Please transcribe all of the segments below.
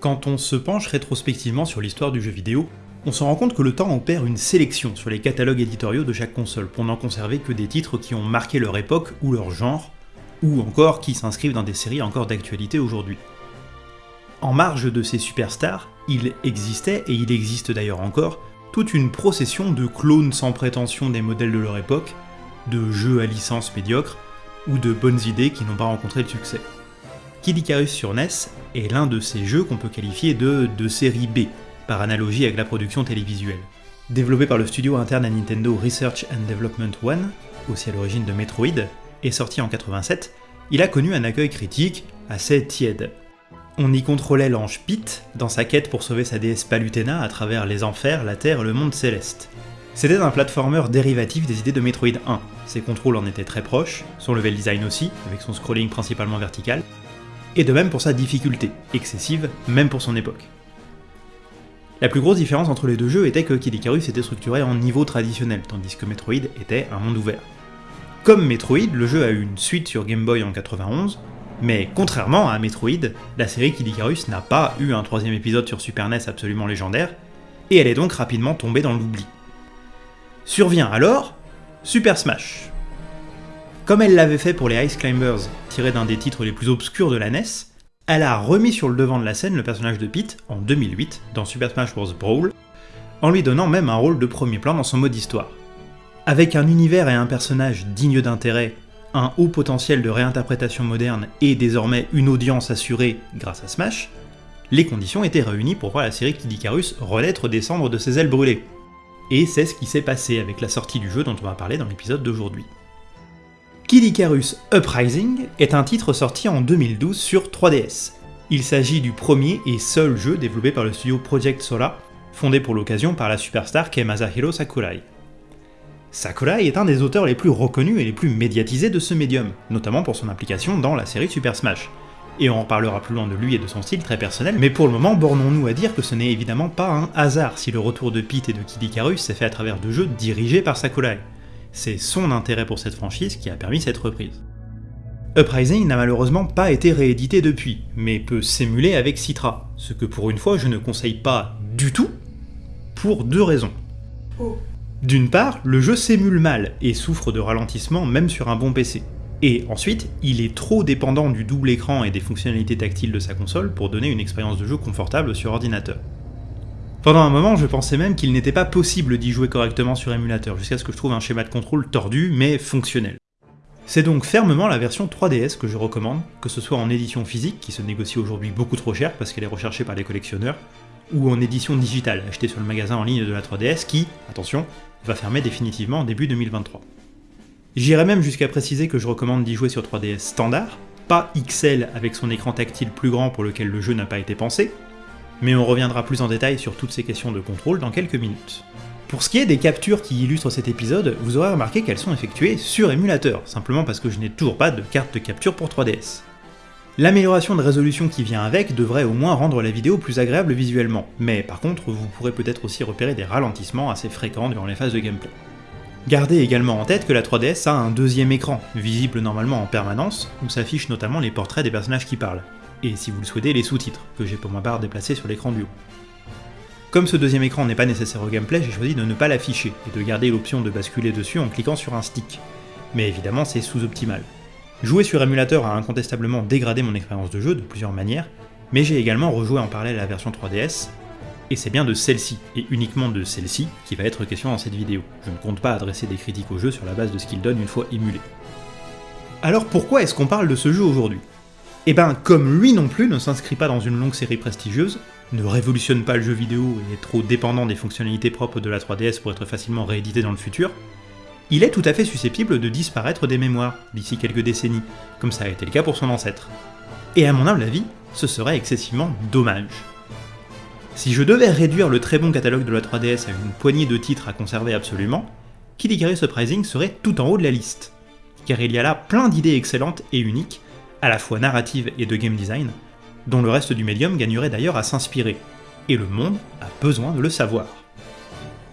Quand on se penche rétrospectivement sur l'histoire du jeu vidéo, on se rend compte que le temps opère une sélection sur les catalogues éditoriaux de chaque console pour n'en conserver que des titres qui ont marqué leur époque ou leur genre, ou encore qui s'inscrivent dans des séries encore d'actualité aujourd'hui. En marge de ces superstars, il existait, et il existe d'ailleurs encore, toute une procession de clones sans prétention des modèles de leur époque, de jeux à licence médiocre, ou de bonnes idées qui n'ont pas rencontré le succès. Kid Icarus sur NES est l'un de ces jeux qu'on peut qualifier de, de série B, par analogie avec la production télévisuelle. Développé par le studio interne à Nintendo Research and Development One, aussi à l'origine de Metroid, et sorti en 87, il a connu un accueil critique assez tiède. On y contrôlait l'ange Pete dans sa quête pour sauver sa déesse Palutena à travers les enfers, la terre et le monde céleste. C'était un platformer dérivatif des idées de Metroid 1, ses contrôles en étaient très proches, son level design aussi, avec son scrolling principalement vertical, et de même pour sa difficulté, excessive même pour son époque. La plus grosse différence entre les deux jeux était que Kid Icarus était structuré en niveau traditionnel, tandis que Metroid était un monde ouvert. Comme Metroid, le jeu a eu une suite sur Game Boy en 91, mais contrairement à Metroid, la série Kid Icarus n'a pas eu un troisième épisode sur Super NES absolument légendaire, et elle est donc rapidement tombée dans l'oubli. Survient alors Super Smash. Comme elle l'avait fait pour les Ice Climbers, tiré d'un des titres les plus obscurs de la NES, elle a remis sur le devant de la scène le personnage de Pete en 2008 dans Super Smash Bros. Brawl, en lui donnant même un rôle de premier plan dans son mode histoire. Avec un univers et un personnage dignes d'intérêt, un haut potentiel de réinterprétation moderne et désormais une audience assurée grâce à Smash, les conditions étaient réunies pour voir la série Kid Icarus renaître des cendres de ses ailes brûlées. Et c'est ce qui s'est passé avec la sortie du jeu dont on va parler dans l'épisode d'aujourd'hui. Kid Icarus Uprising est un titre sorti en 2012 sur 3DS. Il s'agit du premier et seul jeu développé par le studio Project Sola, fondé pour l'occasion par la superstar Kei Masahiro Sakurai. Sakurai est un des auteurs les plus reconnus et les plus médiatisés de ce médium, notamment pour son implication dans la série Super Smash. Et on en parlera plus loin de lui et de son style très personnel, mais pour le moment, bornons-nous à dire que ce n'est évidemment pas un hasard si le retour de Pete et de Kid Icarus s'est fait à travers deux jeux dirigés par Sakurai c'est son intérêt pour cette franchise qui a permis cette reprise. Uprising n'a malheureusement pas été réédité depuis, mais peut s'émuler avec Citra, ce que pour une fois je ne conseille pas du tout, pour deux raisons. D'une part, le jeu s'émule mal et souffre de ralentissement même sur un bon PC. Et ensuite, il est trop dépendant du double écran et des fonctionnalités tactiles de sa console pour donner une expérience de jeu confortable sur ordinateur. Pendant un moment, je pensais même qu'il n'était pas possible d'y jouer correctement sur émulateur, jusqu'à ce que je trouve un schéma de contrôle tordu, mais fonctionnel. C'est donc fermement la version 3DS que je recommande, que ce soit en édition physique, qui se négocie aujourd'hui beaucoup trop cher parce qu'elle est recherchée par les collectionneurs, ou en édition digitale, achetée sur le magasin en ligne de la 3DS qui, attention, va fermer définitivement en début 2023. J'irais même jusqu'à préciser que je recommande d'y jouer sur 3DS standard, pas XL avec son écran tactile plus grand pour lequel le jeu n'a pas été pensé, mais on reviendra plus en détail sur toutes ces questions de contrôle dans quelques minutes. Pour ce qui est des captures qui illustrent cet épisode, vous aurez remarqué qu'elles sont effectuées sur émulateur, simplement parce que je n'ai toujours pas de carte de capture pour 3DS. L'amélioration de résolution qui vient avec devrait au moins rendre la vidéo plus agréable visuellement, mais par contre vous pourrez peut-être aussi repérer des ralentissements assez fréquents durant les phases de gameplay. Gardez également en tête que la 3DS a un deuxième écran, visible normalement en permanence, où s'affichent notamment les portraits des personnages qui parlent et si vous le souhaitez, les sous-titres, que j'ai pour ma part déplacés sur l'écran du haut. Comme ce deuxième écran n'est pas nécessaire au gameplay, j'ai choisi de ne pas l'afficher, et de garder l'option de basculer dessus en cliquant sur un stick. Mais évidemment, c'est sous-optimal. Jouer sur émulateur a incontestablement dégradé mon expérience de jeu de plusieurs manières, mais j'ai également rejoué en parallèle la version 3DS, et c'est bien de celle-ci, et uniquement de celle-ci, qui va être question dans cette vidéo. Je ne compte pas adresser des critiques au jeu sur la base de ce qu'il donne une fois émulé. Alors pourquoi est-ce qu'on parle de ce jeu aujourd'hui? Et eh ben comme lui non plus ne s'inscrit pas dans une longue série prestigieuse, ne révolutionne pas le jeu vidéo et est trop dépendant des fonctionnalités propres de la 3DS pour être facilement réédité dans le futur, il est tout à fait susceptible de disparaître des mémoires d'ici quelques décennies, comme ça a été le cas pour son ancêtre. Et à mon humble avis, ce serait excessivement dommage. Si je devais réduire le très bon catalogue de la 3DS à une poignée de titres à conserver absolument, Kid Icarus Uprising serait tout en haut de la liste, car il y a là plein d'idées excellentes et uniques, à la fois narrative et de game design, dont le reste du médium gagnerait d'ailleurs à s'inspirer, et le monde a besoin de le savoir.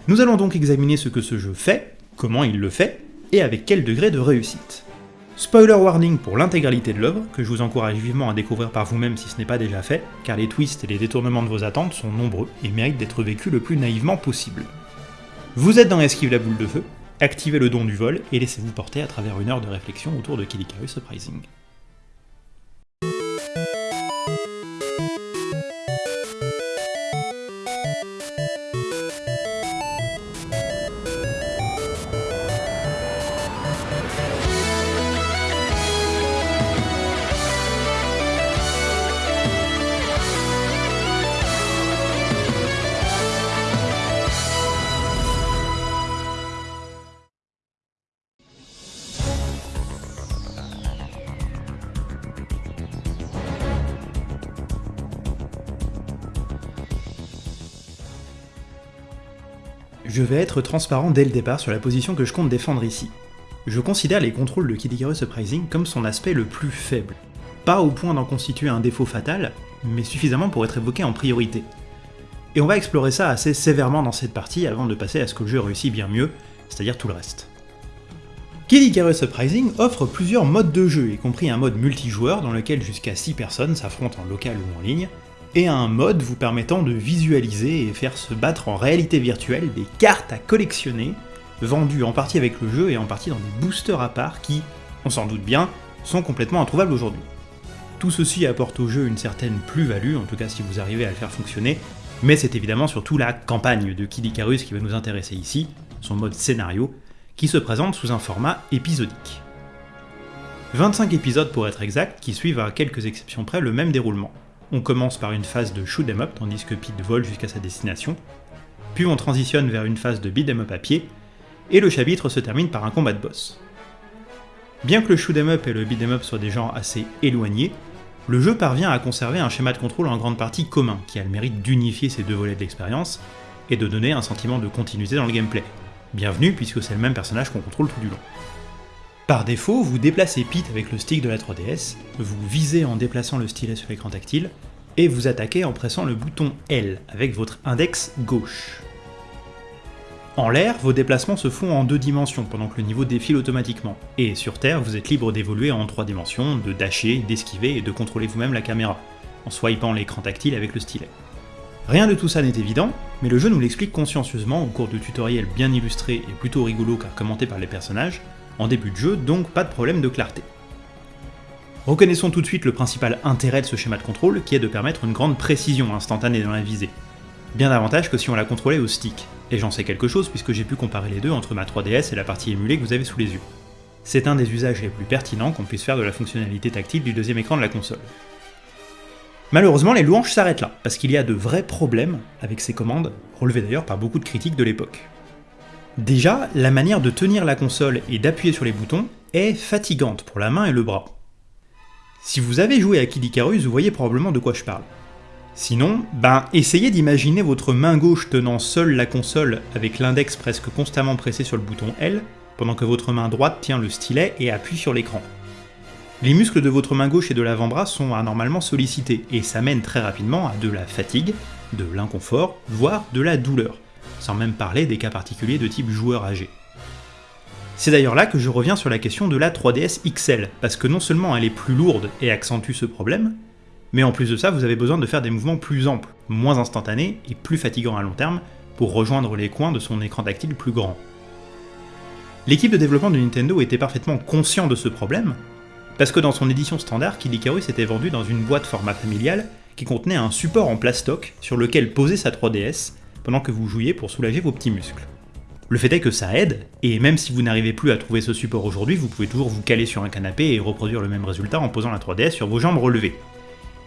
Nous allons donc examiner ce que ce jeu fait, comment il le fait, et avec quel degré de réussite. Spoiler warning pour l'intégralité de l'œuvre, que je vous encourage vivement à découvrir par vous-même si ce n'est pas déjà fait, car les twists et les détournements de vos attentes sont nombreux et méritent d'être vécus le plus naïvement possible. Vous êtes dans Esquive la boule de feu, activez le don du vol et laissez-vous porter à travers une heure de réflexion autour de Icarus Surprising. Je vais être transparent dès le départ sur la position que je compte défendre ici. Je considère les contrôles de Kid Icarus comme son aspect le plus faible. Pas au point d'en constituer un défaut fatal, mais suffisamment pour être évoqué en priorité. Et on va explorer ça assez sévèrement dans cette partie avant de passer à ce que le jeu réussit bien mieux, c'est-à-dire tout le reste. Kid Icarus offre plusieurs modes de jeu, y compris un mode multijoueur dans lequel jusqu'à 6 personnes s'affrontent en local ou en ligne, et un mode vous permettant de visualiser et faire se battre en réalité virtuelle des cartes à collectionner, vendues en partie avec le jeu et en partie dans des boosters à part qui, on s'en doute bien, sont complètement introuvables aujourd'hui. Tout ceci apporte au jeu une certaine plus-value, en tout cas si vous arrivez à le faire fonctionner, mais c'est évidemment surtout la campagne de Kid Icarus qui va nous intéresser ici, son mode scénario, qui se présente sous un format épisodique. 25 épisodes pour être exact, qui suivent à quelques exceptions près le même déroulement. On commence par une phase de shoot 'em up tandis que Pete vole jusqu'à sa destination, puis on transitionne vers une phase de beat 'em up à pied, et le chapitre se termine par un combat de boss. Bien que le shoot 'em up et le beat 'em up soient des genres assez éloignés, le jeu parvient à conserver un schéma de contrôle en grande partie commun, qui a le mérite d'unifier ces deux volets de l'expérience, et de donner un sentiment de continuité dans le gameplay. Bienvenue puisque c'est le même personnage qu'on contrôle tout du long. Par défaut, vous déplacez Pete avec le stick de la 3DS, vous visez en déplaçant le stylet sur l'écran tactile, et vous attaquez en pressant le bouton L avec votre index gauche. En l'air, vos déplacements se font en deux dimensions pendant que le niveau défile automatiquement, et sur Terre, vous êtes libre d'évoluer en trois dimensions, de dasher, d'esquiver et de contrôler vous-même la caméra, en swipant l'écran tactile avec le stylet. Rien de tout ça n'est évident, mais le jeu nous l'explique consciencieusement au cours de tutoriels bien illustrés et plutôt rigolos car commentés par les personnages, en début de jeu, donc pas de problème de clarté. Reconnaissons tout de suite le principal intérêt de ce schéma de contrôle, qui est de permettre une grande précision instantanée dans la visée. Bien davantage que si on la contrôlait au stick, et j'en sais quelque chose puisque j'ai pu comparer les deux entre ma 3DS et la partie émulée que vous avez sous les yeux. C'est un des usages les plus pertinents qu'on puisse faire de la fonctionnalité tactile du deuxième écran de la console. Malheureusement, les louanges s'arrêtent là, parce qu'il y a de vrais problèmes avec ces commandes, relevés d'ailleurs par beaucoup de critiques de l'époque. Déjà, la manière de tenir la console et d'appuyer sur les boutons est fatigante pour la main et le bras. Si vous avez joué à Kid vous voyez probablement de quoi je parle. Sinon, ben essayez d'imaginer votre main gauche tenant seule la console avec l'index presque constamment pressé sur le bouton L, pendant que votre main droite tient le stylet et appuie sur l'écran. Les muscles de votre main gauche et de l'avant-bras sont anormalement sollicités, et ça mène très rapidement à de la fatigue, de l'inconfort, voire de la douleur sans même parler des cas particuliers de type joueur âgé. C'est d'ailleurs là que je reviens sur la question de la 3DS XL, parce que non seulement elle est plus lourde et accentue ce problème, mais en plus de ça, vous avez besoin de faire des mouvements plus amples, moins instantanés et plus fatigants à long terme pour rejoindre les coins de son écran tactile plus grand. L'équipe de développement de Nintendo était parfaitement conscient de ce problème, parce que dans son édition standard, Kid Icarus était vendu dans une boîte format familial qui contenait un support en plastoc sur lequel poser sa 3DS pendant que vous jouiez pour soulager vos petits muscles. Le fait est que ça aide, et même si vous n'arrivez plus à trouver ce support aujourd'hui, vous pouvez toujours vous caler sur un canapé et reproduire le même résultat en posant la 3DS sur vos jambes relevées.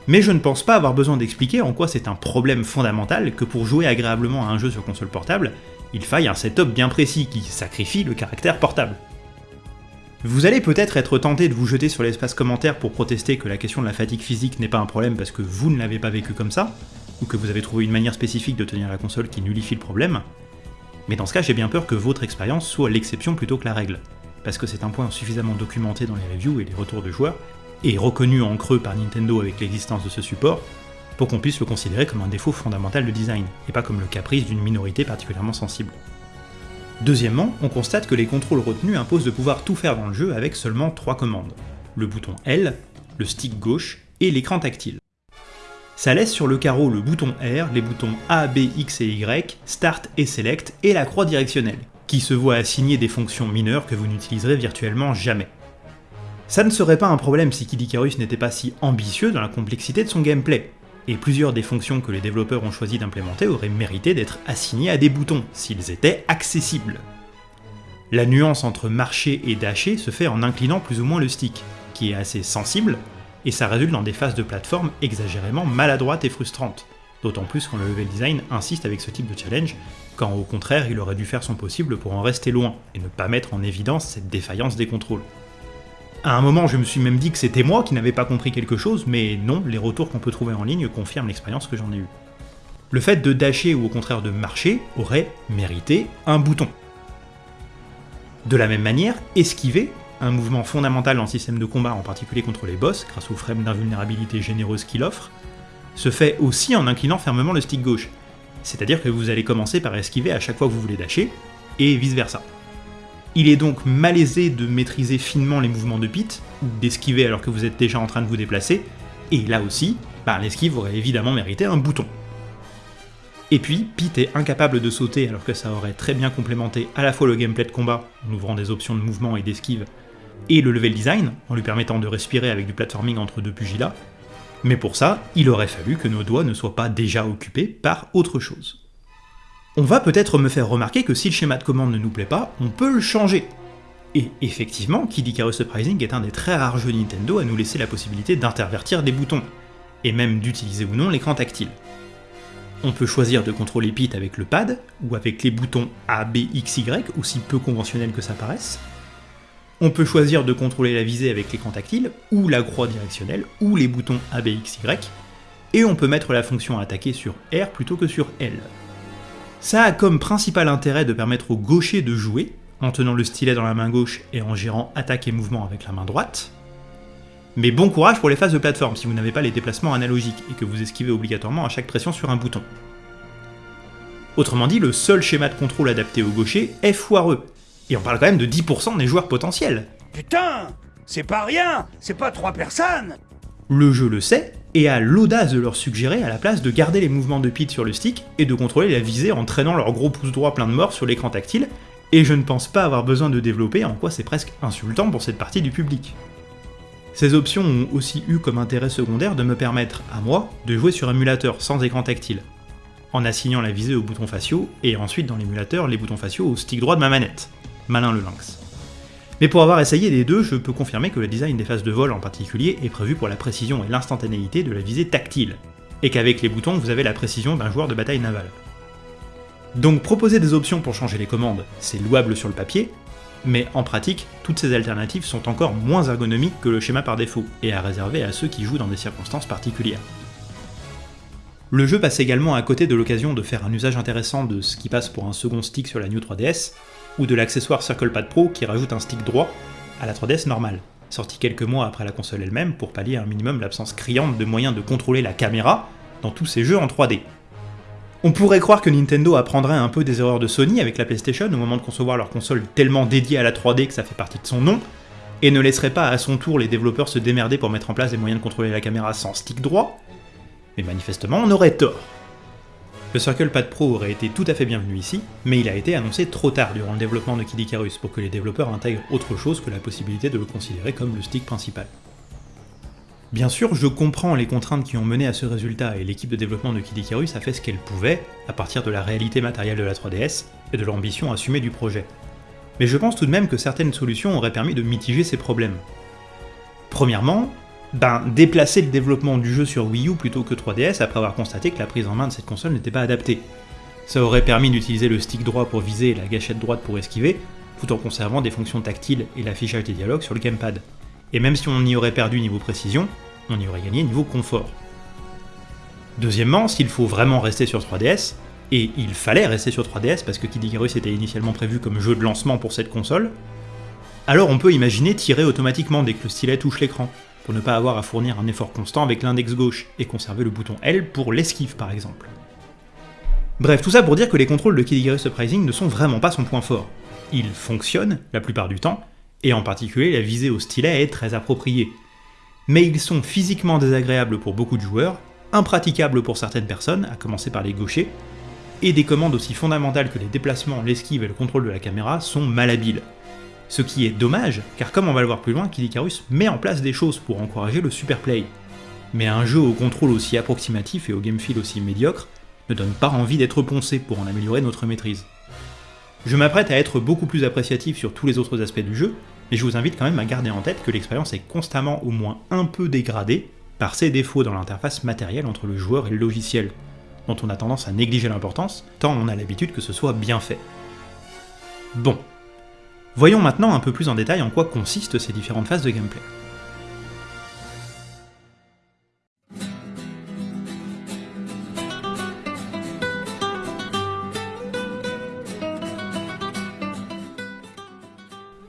Mais je ne pense pas avoir besoin d'expliquer en quoi c'est un problème fondamental que pour jouer agréablement à un jeu sur console portable, il faille un setup bien précis qui sacrifie le caractère portable. Vous allez peut-être être tenté de vous jeter sur l'espace commentaire pour protester que la question de la fatigue physique n'est pas un problème parce que vous ne l'avez pas vécu comme ça, ou que vous avez trouvé une manière spécifique de tenir la console qui nullifie le problème, mais dans ce cas j'ai bien peur que votre expérience soit l'exception plutôt que la règle, parce que c'est un point suffisamment documenté dans les reviews et les retours de joueurs, et reconnu en creux par Nintendo avec l'existence de ce support, pour qu'on puisse le considérer comme un défaut fondamental de design, et pas comme le caprice d'une minorité particulièrement sensible. Deuxièmement, on constate que les contrôles retenus imposent de pouvoir tout faire dans le jeu avec seulement trois commandes. Le bouton L, le stick gauche et l'écran tactile. Ça laisse sur le carreau le bouton R, les boutons A, B, X et Y, Start et Select, et la croix directionnelle, qui se voit assigner des fonctions mineures que vous n'utiliserez virtuellement jamais. Ça ne serait pas un problème si Kid Icarus n'était pas si ambitieux dans la complexité de son gameplay, et plusieurs des fonctions que les développeurs ont choisi d'implémenter auraient mérité d'être assignées à des boutons, s'ils étaient accessibles. La nuance entre marcher et dasher se fait en inclinant plus ou moins le stick, qui est assez sensible, et ça résulte dans des phases de plateforme exagérément maladroites et frustrantes, d'autant plus quand le level design insiste avec ce type de challenge, quand au contraire il aurait dû faire son possible pour en rester loin, et ne pas mettre en évidence cette défaillance des contrôles. À un moment, je me suis même dit que c'était moi qui n'avais pas compris quelque chose, mais non, les retours qu'on peut trouver en ligne confirment l'expérience que j'en ai eue. Le fait de dasher ou au contraire de marcher aurait mérité un bouton. De la même manière, esquiver, un mouvement fondamental en système de combat, en particulier contre les boss, grâce aux frames d'invulnérabilité généreuses qu'il offre, se fait aussi en inclinant fermement le stick gauche. C'est-à-dire que vous allez commencer par esquiver à chaque fois que vous voulez dasher, et vice versa. Il est donc malaisé de maîtriser finement les mouvements de Pete, ou d'esquiver alors que vous êtes déjà en train de vous déplacer, et là aussi, bah, l'esquive aurait évidemment mérité un bouton. Et puis, Pete est incapable de sauter alors que ça aurait très bien complémenté à la fois le gameplay de combat, en ouvrant des options de mouvement et d'esquive, et le level design, en lui permettant de respirer avec du platforming entre deux pugilats, mais pour ça, il aurait fallu que nos doigts ne soient pas déjà occupés par autre chose. On va peut-être me faire remarquer que si le schéma de commande ne nous plaît pas, on peut le changer. Et effectivement, Kid Icarus Surprising est un des très rares jeux Nintendo à nous laisser la possibilité d'intervertir des boutons, et même d'utiliser ou non l'écran tactile. On peut choisir de contrôler Pete avec le pad, ou avec les boutons A, B, X, Y, aussi peu conventionnels que ça paraisse. On peut choisir de contrôler la visée avec l'écran tactile, ou la croix directionnelle, ou les boutons A, et on peut mettre la fonction attaquer sur R plutôt que sur L. Ça a comme principal intérêt de permettre au gaucher de jouer, en tenant le stylet dans la main gauche et en gérant attaque et mouvement avec la main droite. Mais bon courage pour les phases de plateforme si vous n'avez pas les déplacements analogiques et que vous esquivez obligatoirement à chaque pression sur un bouton. Autrement dit, le seul schéma de contrôle adapté au gaucher est foireux. Et on parle quand même de 10% des joueurs potentiels. Putain C'est pas rien C'est pas trois personnes Le jeu le sait, et a l'audace de leur suggérer à la place de garder les mouvements de Pete sur le stick et de contrôler la visée en traînant leur gros pouce droit plein de morts sur l'écran tactile, et je ne pense pas avoir besoin de développer en quoi c'est presque insultant pour cette partie du public. Ces options ont aussi eu comme intérêt secondaire de me permettre, à moi, de jouer sur émulateur sans écran tactile, en assignant la visée aux boutons faciaux, et ensuite dans l'émulateur les boutons faciaux au stick droit de ma manette. Malin le lynx. Mais pour avoir essayé les deux, je peux confirmer que le design des phases de vol en particulier est prévu pour la précision et l'instantanéité de la visée tactile, et qu'avec les boutons vous avez la précision d'un joueur de bataille navale. Donc proposer des options pour changer les commandes, c'est louable sur le papier, mais en pratique, toutes ces alternatives sont encore moins ergonomiques que le schéma par défaut, et à réserver à ceux qui jouent dans des circonstances particulières. Le jeu passe également à côté de l'occasion de faire un usage intéressant de ce qui passe pour un second stick sur la New 3DS, ou de l'accessoire CirclePad Pro qui rajoute un stick droit à la 3DS normale, sorti quelques mois après la console elle-même pour pallier un minimum l'absence criante de moyens de contrôler la caméra dans tous ces jeux en 3D. On pourrait croire que Nintendo apprendrait un peu des erreurs de Sony avec la PlayStation au moment de concevoir leur console tellement dédiée à la 3D que ça fait partie de son nom, et ne laisserait pas à son tour les développeurs se démerder pour mettre en place des moyens de contrôler la caméra sans stick droit, mais manifestement on aurait tort. Le Circle Pad Pro aurait été tout à fait bienvenu ici, mais il a été annoncé trop tard durant le développement de Kid Icarus pour que les développeurs intègrent autre chose que la possibilité de le considérer comme le stick principal. Bien sûr, je comprends les contraintes qui ont mené à ce résultat et l'équipe de développement de Kid Icarus a fait ce qu'elle pouvait à partir de la réalité matérielle de la 3DS et de l'ambition assumée du projet. Mais je pense tout de même que certaines solutions auraient permis de mitiger ces problèmes. Premièrement, ben, déplacer le développement du jeu sur Wii U plutôt que 3DS après avoir constaté que la prise en main de cette console n'était pas adaptée. Ça aurait permis d'utiliser le stick droit pour viser et la gâchette droite pour esquiver, tout en conservant des fonctions tactiles et l'affichage des dialogues sur le gamepad. Et même si on y aurait perdu niveau précision, on y aurait gagné niveau confort. Deuxièmement, s'il faut vraiment rester sur 3DS, et il fallait rester sur 3DS parce que Kid Icarus était initialement prévu comme jeu de lancement pour cette console, alors on peut imaginer tirer automatiquement dès que le stylet touche l'écran, pour ne pas avoir à fournir un effort constant avec l'index gauche et conserver le bouton L pour l'esquive par exemple. Bref, tout ça pour dire que les contrôles de Kid Icarus Uprising ne sont vraiment pas son point fort. Ils fonctionnent, la plupart du temps, et en particulier la visée au stylet est très appropriée. Mais ils sont physiquement désagréables pour beaucoup de joueurs, impraticables pour certaines personnes, à commencer par les gauchers, et des commandes aussi fondamentales que les déplacements, l'esquive et le contrôle de la caméra sont malhabiles. Ce qui est dommage, car comme on va le voir plus loin, Kid Icarus met en place des choses pour encourager le super play. Mais un jeu au contrôle aussi approximatif et au game feel aussi médiocre ne donne pas envie d'être poncé pour en améliorer notre maîtrise. Je m'apprête à être beaucoup plus appréciatif sur tous les autres aspects du jeu, mais je vous invite quand même à garder en tête que l'expérience est constamment au moins un peu dégradée par ces défauts dans l'interface matérielle entre le joueur et le logiciel, dont on a tendance à négliger l'importance, tant on a l'habitude que ce soit bien fait. Bon. Voyons maintenant un peu plus en détail en quoi consistent ces différentes phases de gameplay.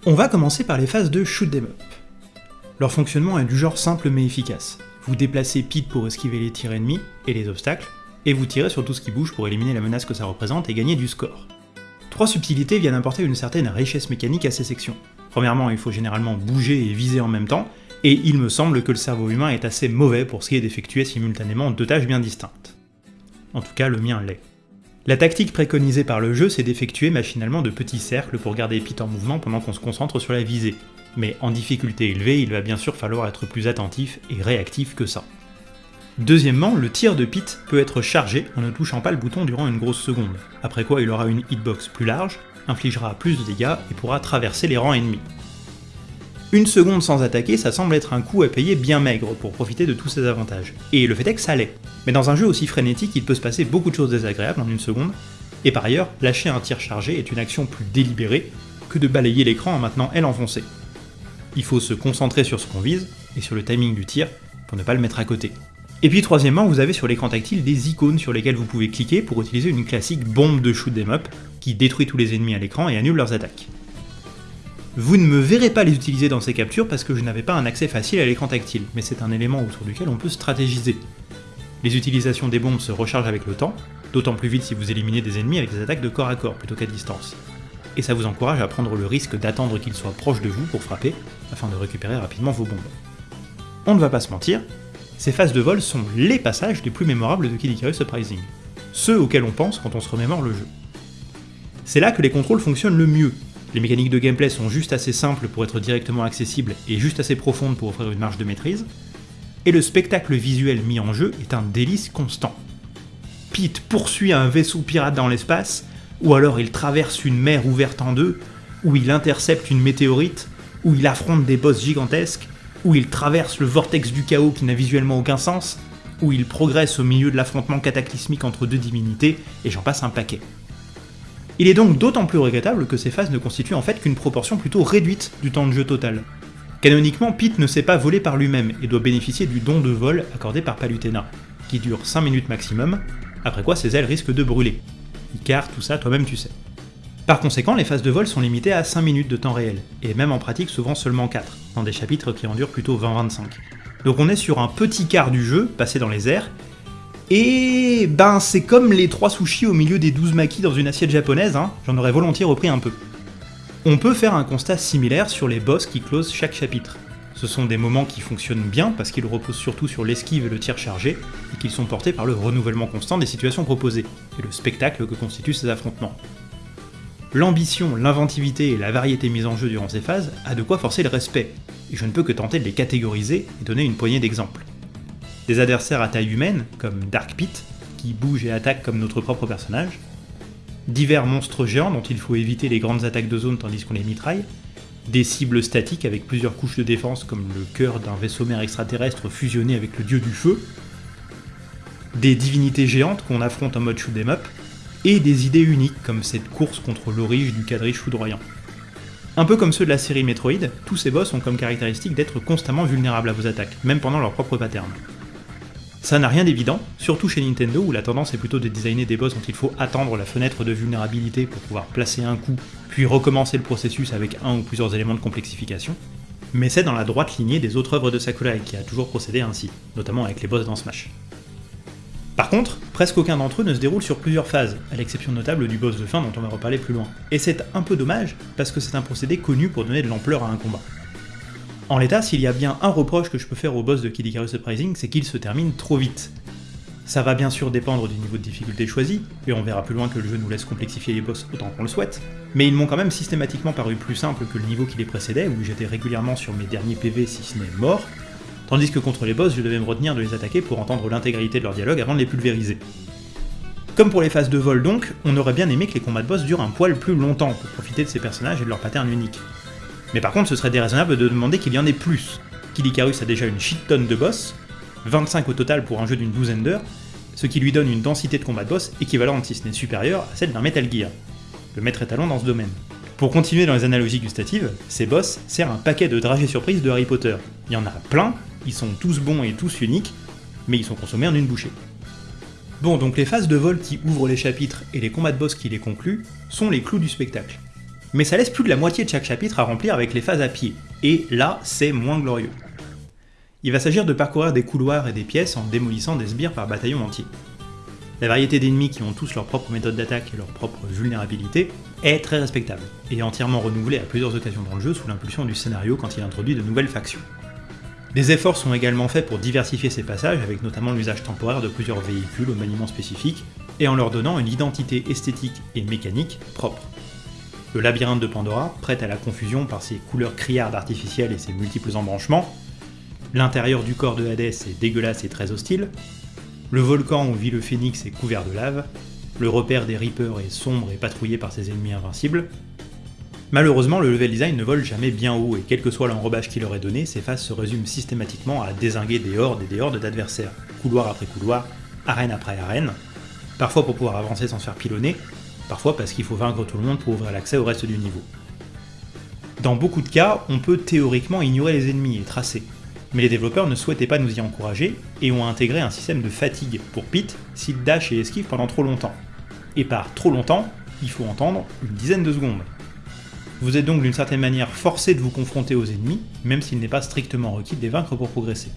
On va commencer par les phases de shoot them up. Leur fonctionnement est du genre simple mais efficace. Vous déplacez Pete pour esquiver les tirs ennemis et les obstacles, et vous tirez sur tout ce qui bouge pour éliminer la menace que ça représente et gagner du score. Trois subtilités viennent apporter une certaine richesse mécanique à ces sections. Premièrement, il faut généralement bouger et viser en même temps, et il me semble que le cerveau humain est assez mauvais pour ce qui est d'effectuer simultanément deux tâches bien distinctes. En tout cas, le mien l'est. La tactique préconisée par le jeu, c'est d'effectuer machinalement de petits cercles pour garder Pete en mouvement pendant qu'on se concentre sur la visée. Mais en difficulté élevée, il va bien sûr falloir être plus attentif et réactif que ça. Deuxièmement, le tir de Pete peut être chargé en ne touchant pas le bouton durant une grosse seconde, après quoi il aura une hitbox plus large, infligera plus de dégâts et pourra traverser les rangs ennemis. Une seconde sans attaquer, ça semble être un coût à payer bien maigre pour profiter de tous ces avantages. Et le fait est que ça l'est. Mais dans un jeu aussi frénétique, il peut se passer beaucoup de choses désagréables en une seconde, et par ailleurs, lâcher un tir chargé est une action plus délibérée que de balayer l'écran en maintenant elle enfoncée. Il faut se concentrer sur ce qu'on vise, et sur le timing du tir, pour ne pas le mettre à côté. Et puis troisièmement, vous avez sur l'écran tactile des icônes sur lesquelles vous pouvez cliquer pour utiliser une classique bombe de shoot them up, qui détruit tous les ennemis à l'écran et annule leurs attaques. Vous ne me verrez pas les utiliser dans ces captures parce que je n'avais pas un accès facile à l'écran tactile, mais c'est un élément autour duquel on peut stratégiser. Les utilisations des bombes se rechargent avec le temps, d'autant plus vite si vous éliminez des ennemis avec des attaques de corps à corps plutôt qu'à distance. Et ça vous encourage à prendre le risque d'attendre qu'ils soient proches de vous pour frapper, afin de récupérer rapidement vos bombes. On ne va pas se mentir, ces phases de vol sont LES passages les plus mémorables de Kid Icarus Surprising, ceux auxquels on pense quand on se remémore le jeu. C'est là que les contrôles fonctionnent le mieux, les mécaniques de gameplay sont juste assez simples pour être directement accessibles et juste assez profondes pour offrir une marge de maîtrise, et le spectacle visuel mis en jeu est un délice constant. Pete poursuit un vaisseau pirate dans l'espace, ou alors il traverse une mer ouverte en deux, ou il intercepte une météorite, ou il affronte des boss gigantesques, ou il traverse le vortex du chaos qui n'a visuellement aucun sens, ou il progresse au milieu de l'affrontement cataclysmique entre deux divinités, et j'en passe un paquet. Il est donc d'autant plus regrettable que ces phases ne constituent en fait qu'une proportion plutôt réduite du temps de jeu total. Canoniquement, Pete ne sait pas voler par lui-même et doit bénéficier du don de vol accordé par Palutena, qui dure 5 minutes maximum, après quoi ses ailes risquent de brûler. Icar, tout ça, toi-même tu sais. Par conséquent, les phases de vol sont limitées à 5 minutes de temps réel, et même en pratique souvent seulement 4, dans des chapitres qui en durent plutôt 20-25. Donc on est sur un petit quart du jeu, passé dans les airs, et ben c'est comme les trois sushis au milieu des 12 maquis dans une assiette japonaise, hein, j'en aurais volontiers repris un peu. On peut faire un constat similaire sur les boss qui closent chaque chapitre. Ce sont des moments qui fonctionnent bien parce qu'ils reposent surtout sur l'esquive et le tir chargé, et qu'ils sont portés par le renouvellement constant des situations proposées, et le spectacle que constituent ces affrontements. L'ambition, l'inventivité et la variété mise en jeu durant ces phases a de quoi forcer le respect, et je ne peux que tenter de les catégoriser et donner une poignée d'exemples. Des adversaires à taille humaine, comme Dark Pit, qui bouge et attaque comme notre propre personnage, divers monstres géants dont il faut éviter les grandes attaques de zone tandis qu'on les mitraille, des cibles statiques avec plusieurs couches de défense comme le cœur d'un vaisseau mère extraterrestre fusionné avec le dieu du feu, des divinités géantes qu'on affronte en mode shoot 'em up, et des idées uniques comme cette course contre l'orige du quadrige foudroyant. Un peu comme ceux de la série Metroid, tous ces boss ont comme caractéristique d'être constamment vulnérables à vos attaques, même pendant leur propre pattern. Ça n'a rien d'évident, surtout chez Nintendo où la tendance est plutôt de designer des boss dont il faut attendre la fenêtre de vulnérabilité pour pouvoir placer un coup, puis recommencer le processus avec un ou plusieurs éléments de complexification. Mais c'est dans la droite lignée des autres œuvres de Sakurai qui a toujours procédé ainsi, notamment avec les boss dans Smash. Par contre, presque aucun d'entre eux ne se déroule sur plusieurs phases, à l'exception notable du boss de fin dont on va reparler plus loin. Et c'est un peu dommage, parce que c'est un procédé connu pour donner de l'ampleur à un combat. En l'état, s'il y a bien un reproche que je peux faire au boss de Kid Icarus Uprising, c'est qu'il se termine trop vite. Ça va bien sûr dépendre du niveau de difficulté choisi, et on verra plus loin que le jeu nous laisse complexifier les boss autant qu'on le souhaite, mais ils m'ont quand même systématiquement paru plus simples que le niveau qui les précédait, où j'étais régulièrement sur mes derniers PV si ce n'est mort, tandis que contre les boss, je devais me retenir de les attaquer pour entendre l'intégralité de leur dialogue avant de les pulvériser. Comme pour les phases de vol donc, on aurait bien aimé que les combats de boss durent un poil plus longtemps pour profiter de ces personnages et de leur pattern unique. Mais par contre, ce serait déraisonnable de demander qu'il y en ait plus. Kid Icarus a déjà une shit tonne de boss, 25 au total pour un jeu d'une douzaine d'heures, ce qui lui donne une densité de combat de boss équivalente si ce n'est supérieure à celle d'un Metal Gear, le maître étalon dans ce domaine. Pour continuer dans les analogies gustatives, ces boss servent un paquet de dragées surprises de Harry Potter. Il y en a plein, ils sont tous bons et tous uniques, mais ils sont consommés en une bouchée. Bon, donc les phases de vol qui ouvrent les chapitres et les combats de boss qui les concluent sont les clous du spectacle. Mais ça laisse plus de la moitié de chaque chapitre à remplir avec les phases à pied, et là, c'est moins glorieux. Il va s'agir de parcourir des couloirs et des pièces en démolissant des sbires par bataillon entier. La variété d'ennemis qui ont tous leur propre méthode d'attaque et leur propre vulnérabilité est très respectable, et entièrement renouvelée à plusieurs occasions dans le jeu sous l'impulsion du scénario quand il introduit de nouvelles factions. Des efforts sont également faits pour diversifier ces passages, avec notamment l'usage temporaire de plusieurs véhicules au maniement spécifique, et en leur donnant une identité esthétique et mécanique propre. Le labyrinthe de Pandora, prêt à la confusion par ses couleurs criardes artificielles et ses multiples embranchements, l'intérieur du corps de Hadès est dégueulasse et très hostile, le volcan où vit le phénix est couvert de lave, le repère des Reapers est sombre et patrouillé par ses ennemis invincibles, Malheureusement, le level design ne vole jamais bien haut, et quel que soit l'enrobage qu'il leur est donné, ces phases se résument systématiquement à désinguer des hordes et des hordes d'adversaires, couloir après couloir, arène après arène, parfois pour pouvoir avancer sans se faire pilonner, parfois parce qu'il faut vaincre tout le monde pour ouvrir l'accès au reste du niveau. Dans beaucoup de cas, on peut théoriquement ignorer les ennemis et tracer, mais les développeurs ne souhaitaient pas nous y encourager et ont intégré un système de fatigue pour Pete s'il dash et esquive pendant trop longtemps. Et par trop longtemps, il faut entendre une dizaine de secondes. Vous êtes donc d'une certaine manière forcé de vous confronter aux ennemis, même s'il n'est pas strictement requis de les vaincre pour progresser.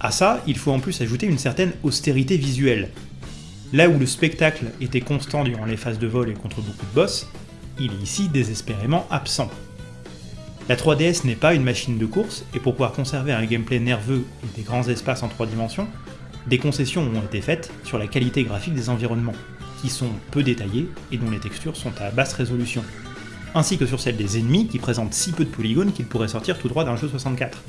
À ça, il faut en plus ajouter une certaine austérité visuelle. Là où le spectacle était constant durant les phases de vol et contre beaucoup de boss, il est ici désespérément absent. La 3DS n'est pas une machine de course, et pour pouvoir conserver un gameplay nerveux et des grands espaces en 3 dimensions, des concessions ont été faites sur la qualité graphique des environnements, qui sont peu détaillés et dont les textures sont à basse résolution ainsi que sur celle des ennemis qui présentent si peu de polygones qu'ils pourraient sortir tout droit d'un jeu 64,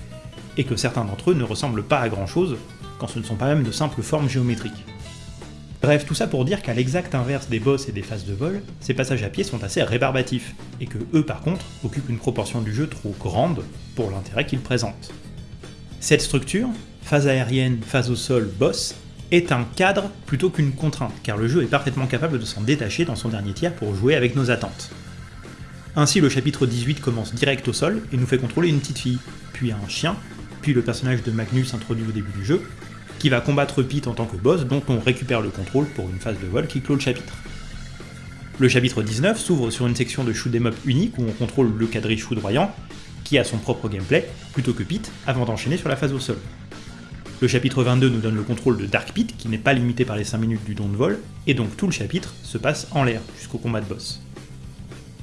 et que certains d'entre eux ne ressemblent pas à grand chose, quand ce ne sont pas même de simples formes géométriques. Bref, tout ça pour dire qu'à l'exact inverse des boss et des phases de vol, ces passages à pied sont assez rébarbatifs, et que eux par contre occupent une proportion du jeu trop grande pour l'intérêt qu'ils présentent. Cette structure, phase aérienne, phase au sol, boss, est un cadre plutôt qu'une contrainte, car le jeu est parfaitement capable de s'en détacher dans son dernier tiers pour jouer avec nos attentes. Ainsi, le chapitre 18 commence direct au sol et nous fait contrôler une petite fille, puis un chien, puis le personnage de Magnus introduit au début du jeu, qui va combattre Pete en tant que boss dont on récupère le contrôle pour une phase de vol qui clôt le chapitre. Le chapitre 19 s'ouvre sur une section de shoot 'em up unique où on contrôle le quadrille foudroyant, qui a son propre gameplay, plutôt que Pete, avant d'enchaîner sur la phase au sol. Le chapitre 22 nous donne le contrôle de Dark Pete, qui n'est pas limité par les 5 minutes du don de vol, et donc tout le chapitre se passe en l'air jusqu'au combat de boss.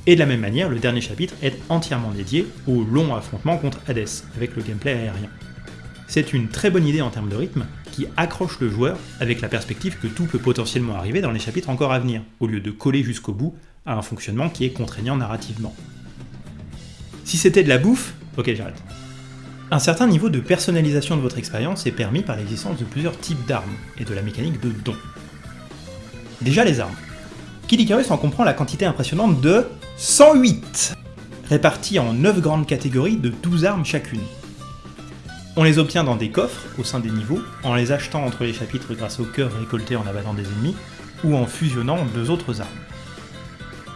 Et de la même manière, le dernier chapitre est entièrement dédié au long affrontement contre Hades, avec le gameplay aérien. C'est une très bonne idée en termes de rythme, qui accroche le joueur avec la perspective que tout peut potentiellement arriver dans les chapitres encore à venir, au lieu de coller jusqu'au bout à un fonctionnement qui est contraignant narrativement. Si c'était de la bouffe, ok j'arrête. Un certain niveau de personnalisation de votre expérience est permis par l'existence de plusieurs types d'armes et de la mécanique de dons. Déjà les armes. Kid Icarus en comprend la quantité impressionnante de 108 répartis en 9 grandes catégories de 12 armes chacune. On les obtient dans des coffres au sein des niveaux, en les achetant entre les chapitres grâce au cœur récolté en abattant des ennemis, ou en fusionnant deux autres armes.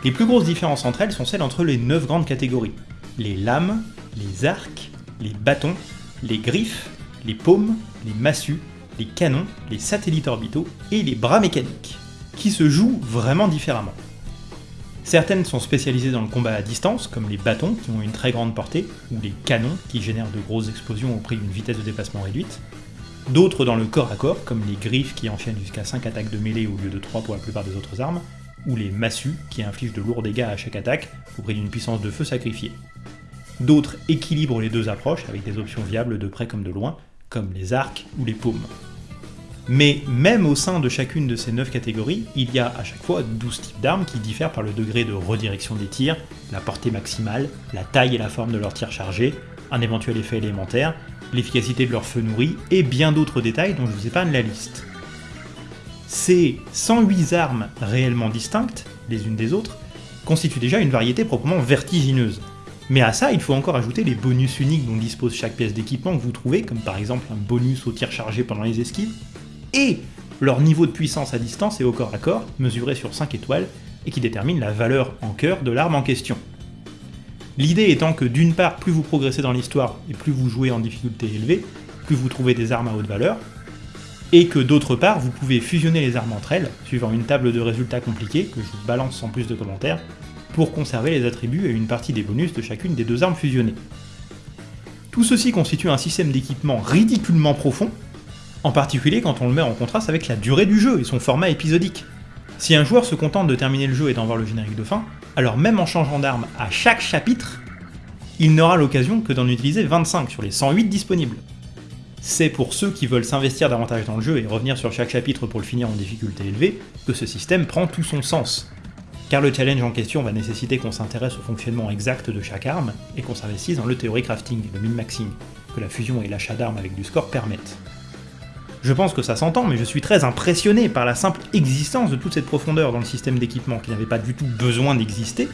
Les plus grosses différences entre elles sont celles entre les 9 grandes catégories. Les lames, les arcs, les bâtons, les griffes, les paumes, les massues, les canons, les satellites orbitaux et les bras mécaniques, qui se jouent vraiment différemment. Certaines sont spécialisées dans le combat à distance, comme les bâtons qui ont une très grande portée, ou les canons qui génèrent de grosses explosions au prix d'une vitesse de déplacement réduite. d'autres dans le corps à corps, comme les griffes qui enchaînent jusqu'à 5 attaques de mêlée au lieu de 3 pour la plupart des autres armes, ou les massues qui infligent de lourds dégâts à chaque attaque au prix d'une puissance de feu sacrifiée. D'autres équilibrent les deux approches avec des options viables de près comme de loin, comme les arcs ou les paumes. Mais même au sein de chacune de ces 9 catégories, il y a à chaque fois 12 types d'armes qui diffèrent par le degré de redirection des tirs, la portée maximale, la taille et la forme de leurs tirs chargés, un éventuel effet élémentaire, l'efficacité de leur feu nourri et bien d'autres détails dont je vous épargne la liste. Ces 108 armes réellement distinctes, les unes des autres, constituent déjà une variété proprement vertigineuse. Mais à ça, il faut encore ajouter les bonus uniques dont dispose chaque pièce d'équipement que vous trouvez, comme par exemple un bonus au tir chargé pendant les esquives, et leur niveau de puissance à distance et au corps à corps, mesuré sur 5 étoiles, et qui détermine la valeur en cœur de l'arme en question. L'idée étant que d'une part, plus vous progressez dans l'histoire et plus vous jouez en difficulté élevée, plus vous trouvez des armes à haute valeur, et que d'autre part, vous pouvez fusionner les armes entre elles, suivant une table de résultats compliquée, que je vous balance sans plus de commentaires, pour conserver les attributs et une partie des bonus de chacune des deux armes fusionnées. Tout ceci constitue un système d'équipement ridiculement profond, en particulier quand on le met en contraste avec la durée du jeu et son format épisodique. Si un joueur se contente de terminer le jeu et d'en voir le générique de fin, alors même en changeant d'arme à chaque chapitre, il n'aura l'occasion que d'en utiliser 25 sur les 108 disponibles. C'est pour ceux qui veulent s'investir davantage dans le jeu et revenir sur chaque chapitre pour le finir en difficulté élevée que ce système prend tout son sens. Car le challenge en question va nécessiter qu'on s'intéresse au fonctionnement exact de chaque arme et qu'on s'investisse dans le théorie crafting le min-maxing que la fusion et l'achat d'armes avec du score permettent. Je pense que ça s'entend, mais je suis très impressionné par la simple existence de toute cette profondeur dans le système d'équipement qui n'avait pas du tout besoin d'exister,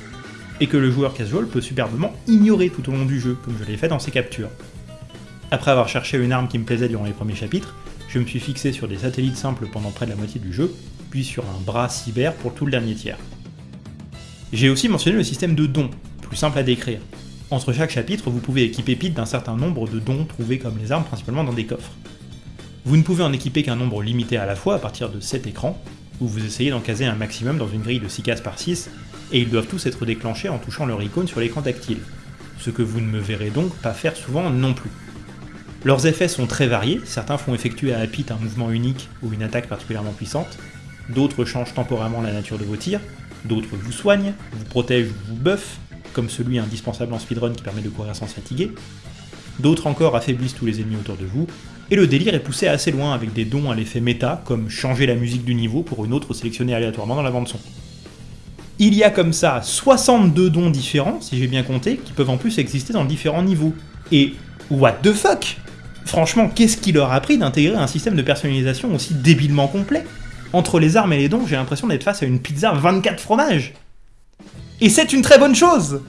et que le joueur casual peut superbement ignorer tout au long du jeu, comme je l'ai fait dans ses captures. Après avoir cherché une arme qui me plaisait durant les premiers chapitres, je me suis fixé sur des satellites simples pendant près de la moitié du jeu, puis sur un bras cyber pour tout le dernier tiers. J'ai aussi mentionné le système de dons, plus simple à décrire. Entre chaque chapitre, vous pouvez équiper Pete d'un certain nombre de dons trouvés comme les armes principalement dans des coffres. Vous ne pouvez en équiper qu'un nombre limité à la fois à partir de 7 écrans, où vous essayez d'en caser un maximum dans une grille de 6 cases par 6, et ils doivent tous être déclenchés en touchant leur icône sur l'écran tactile, ce que vous ne me verrez donc pas faire souvent non plus. Leurs effets sont très variés, certains font effectuer à Apit un mouvement unique ou une attaque particulièrement puissante, d'autres changent temporairement la nature de vos tirs, d'autres vous soignent, vous protègent ou vous buffent, comme celui indispensable en speedrun qui permet de courir sans se fatiguer, d'autres encore affaiblissent tous les ennemis autour de vous, et le délire est poussé assez loin avec des dons à l'effet méta, comme changer la musique du niveau pour une autre sélectionnée aléatoirement dans la bande son. Il y a comme ça 62 dons différents, si j'ai bien compté, qui peuvent en plus exister dans différents niveaux. Et what the fuck? Franchement, qu'est-ce qui leur a pris d'intégrer un système de personnalisation aussi débilement complet? Entre les armes et les dons, j'ai l'impression d'être face à une pizza 24 fromages Et c'est une très bonne chose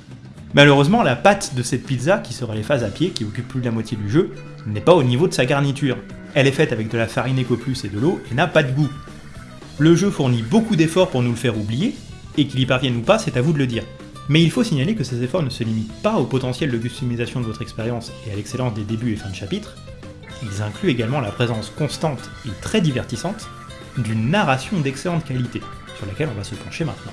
Malheureusement, la pâte de cette pizza, qui sera les phases à pied, qui occupe plus de la moitié du jeu, n'est pas au niveau de sa garniture. Elle est faite avec de la farine Ecoplus et de l'eau et n'a pas de goût. Le jeu fournit beaucoup d'efforts pour nous le faire oublier, et qu'il y parvienne ou pas, c'est à vous de le dire. Mais il faut signaler que ces efforts ne se limitent pas au potentiel de customisation de votre expérience et à l'excellence des débuts et fins de chapitre, ils incluent également la présence constante et très divertissante d'une narration d'excellente qualité, sur laquelle on va se pencher maintenant.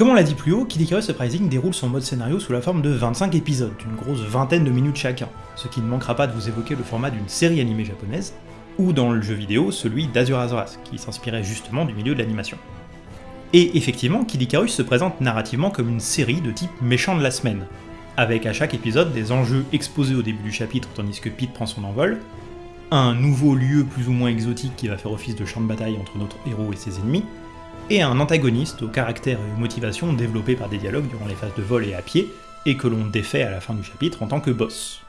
Comme on l'a dit plus haut, Kid Icarus Uprising déroule son mode scénario sous la forme de 25 épisodes, d'une grosse vingtaine de minutes chacun, ce qui ne manquera pas de vous évoquer le format d'une série animée japonaise, ou dans le jeu vidéo celui d'Azura Wrath, qui s'inspirait justement du milieu de l'animation. Et effectivement, Kid Icarus se présente narrativement comme une série de type méchant de la semaine, avec à chaque épisode des enjeux exposés au début du chapitre tandis que Pete prend son envol, un nouveau lieu plus ou moins exotique qui va faire office de champ de bataille entre notre héros et ses ennemis, et un antagoniste au caractère et aux motivations développés par des dialogues durant les phases de vol et à pied, et que l'on défait à la fin du chapitre en tant que boss.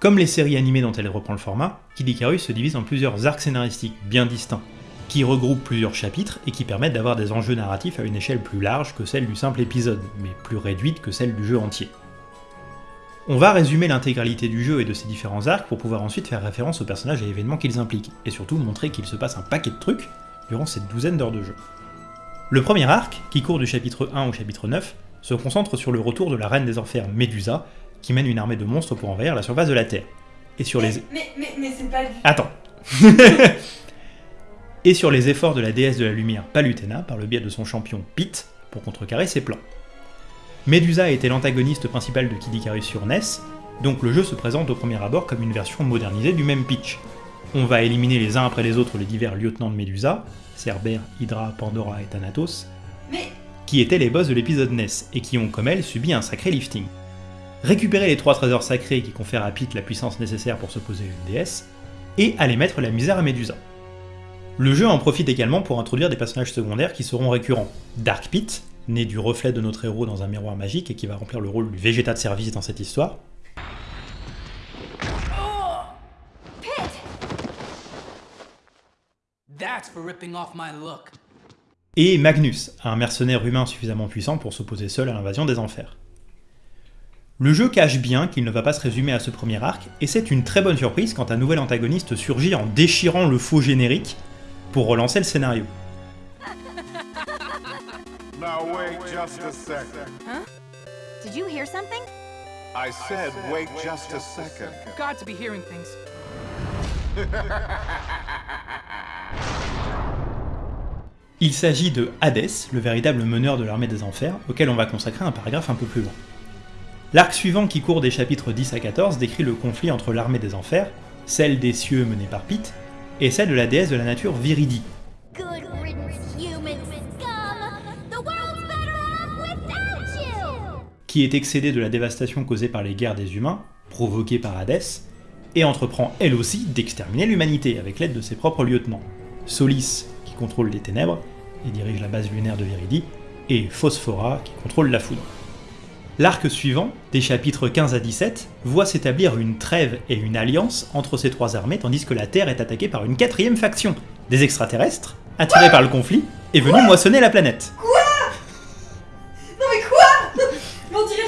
Comme les séries animées dont elle reprend le format, Kid Icarus se divise en plusieurs arcs scénaristiques bien distincts, qui regroupent plusieurs chapitres et qui permettent d'avoir des enjeux narratifs à une échelle plus large que celle du simple épisode, mais plus réduite que celle du jeu entier. On va résumer l'intégralité du jeu et de ses différents arcs pour pouvoir ensuite faire référence aux personnages et événements qu'ils impliquent, et surtout montrer qu'il se passe un paquet de trucs durant cette douzaine d'heures de jeu. Le premier arc, qui court du chapitre 1 au chapitre 9, se concentre sur le retour de la reine des enfers Médusa, qui mène une armée de monstres pour envahir la surface de la Terre. Et sur mais, les... Mais, mais, mais c'est pas du... Attends et sur les efforts de la déesse de la lumière Palutena par le biais de son champion Pit pour contrecarrer ses plans. Medusa était l'antagoniste principal de Kid Icarus sur NES, donc le jeu se présente au premier abord comme une version modernisée du même pitch. On va éliminer les uns après les autres les divers lieutenants de Medusa, Cerber, Hydra, Pandora et Thanatos, Mais qui étaient les boss de l'épisode NES et qui ont comme elle subi un sacré lifting. Récupérer les trois trésors sacrés qui confèrent à Pit la puissance nécessaire pour s'opposer à une déesse, et aller mettre la misère à Medusa. Le jeu en profite également pour introduire des personnages secondaires qui seront récurrents. Dark Pit, né du reflet de notre héros dans un miroir magique et qui va remplir le rôle du Végéta de service dans cette histoire. Et Magnus, un mercenaire humain suffisamment puissant pour s'opposer seul à l'invasion des enfers. Le jeu cache bien qu'il ne va pas se résumer à ce premier arc, et c'est une très bonne surprise quand un nouvel antagoniste surgit en déchirant le faux générique pour relancer le scénario. Il s'agit de Hadès, le véritable meneur de l'armée des enfers, auquel on va consacrer un paragraphe un peu plus long. L'arc suivant qui court des chapitres 10 à 14 décrit le conflit entre l'armée des enfers, celle des cieux menée par Pit, et celle de la déesse de la nature Viridi, qui est excédée de la dévastation causée par les guerres des humains, provoquées par Hadès, et entreprend elle aussi d'exterminer l'humanité avec l'aide de ses propres lieutenants. Solis, qui contrôle les ténèbres et dirige la base lunaire de Viridi, et Phosphora, qui contrôle la foudre. L'arc suivant, des chapitres 15 à 17, voit s'établir une trêve et une alliance entre ces trois armées tandis que la Terre est attaquée par une quatrième faction, des extraterrestres, attirés par le conflit, et venus moissonner la planète.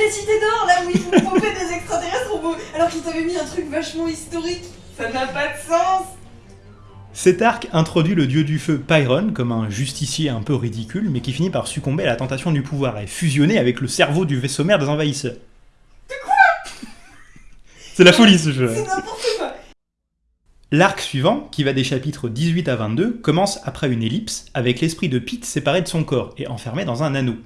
Les cités d'or là où ils pomper des extraterrestres alors qu'ils t'avaient mis un truc vachement historique. Ça n'a pas de sens Cet arc introduit le dieu du feu Pyron comme un justicier un peu ridicule, mais qui finit par succomber à la tentation du pouvoir et fusionner avec le cerveau du vaisseau mère des envahisseurs. De quoi? C'est la folie ce jeu. C'est n'importe quoi L'arc suivant, qui va des chapitres 18 à 22, commence après une ellipse, avec l'esprit de Pete séparé de son corps et enfermé dans un anneau.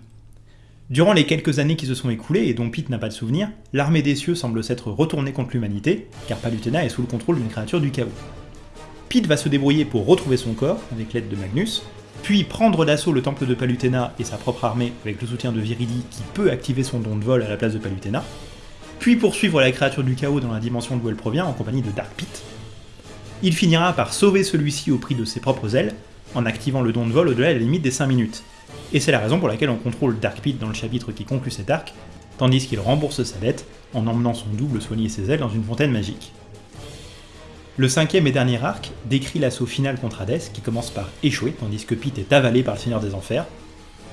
Durant les quelques années qui se sont écoulées et dont Pete n'a pas de souvenir, l'armée des cieux semble s'être retournée contre l'humanité, car Palutena est sous le contrôle d'une créature du chaos. Pete va se débrouiller pour retrouver son corps, avec l'aide de Magnus, puis prendre d'assaut le temple de Palutena et sa propre armée avec le soutien de Viridi qui peut activer son don de vol à la place de Palutena, puis poursuivre la créature du chaos dans la dimension d'où elle provient en compagnie de Dark Pete. Il finira par sauver celui-ci au prix de ses propres ailes, en activant le don de vol au-delà de la limite des 5 minutes. Et c'est la raison pour laquelle on contrôle Dark Pete dans le chapitre qui conclut cet arc, tandis qu'il rembourse sa dette en emmenant son double soigner ses ailes dans une fontaine magique. Le cinquième et dernier arc décrit l'assaut final contre Hadès qui commence par échouer tandis que Pete est avalé par le Seigneur des Enfers,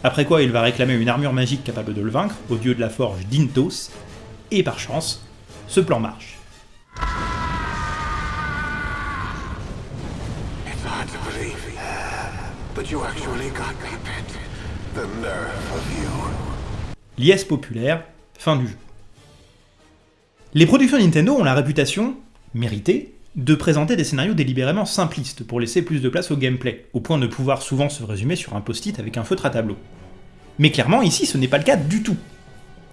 après quoi il va réclamer une armure magique capable de le vaincre au dieu de la forge Dintos, et par chance, ce plan marche. The nerve of you. Liesse populaire, fin du jeu. Les productions Nintendo ont la réputation, méritée, de présenter des scénarios délibérément simplistes pour laisser plus de place au gameplay, au point de pouvoir souvent se résumer sur un post-it avec un feutre à tableau. Mais clairement, ici, ce n'est pas le cas du tout.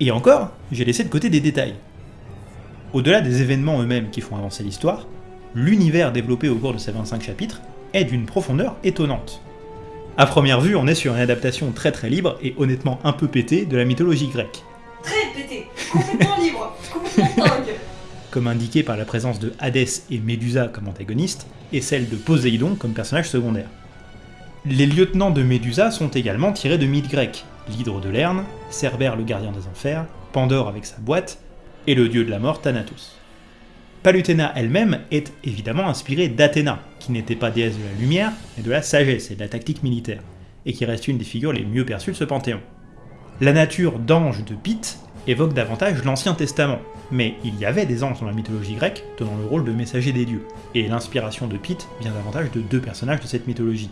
Et encore, j'ai laissé de côté des détails. Au-delà des événements eux-mêmes qui font avancer l'histoire, l'univers développé au cours de ces 25 chapitres est d'une profondeur étonnante. À première vue, on est sur une adaptation très très libre et honnêtement un peu pétée de la mythologie grecque, Très pété, complètement libre, complètement dingue. comme indiqué par la présence de Hadès et Médusa comme antagonistes, et celle de Poséidon comme personnage secondaire. Les lieutenants de Médusa sont également tirés de mythes grecs, l'hydre de Lerne, Cerbère le gardien des enfers, Pandore avec sa boîte, et le dieu de la mort Thanatos. Palutena elle-même est évidemment inspirée d'Athéna, qui n'était pas déesse de la lumière, mais de la sagesse et de la tactique militaire, et qui reste une des figures les mieux perçues de ce panthéon. La nature d'ange de Pite évoque davantage l'Ancien Testament, mais il y avait des anges dans la mythologie grecque tenant le rôle de messagers des dieux, et l'inspiration de Pite vient davantage de deux personnages de cette mythologie.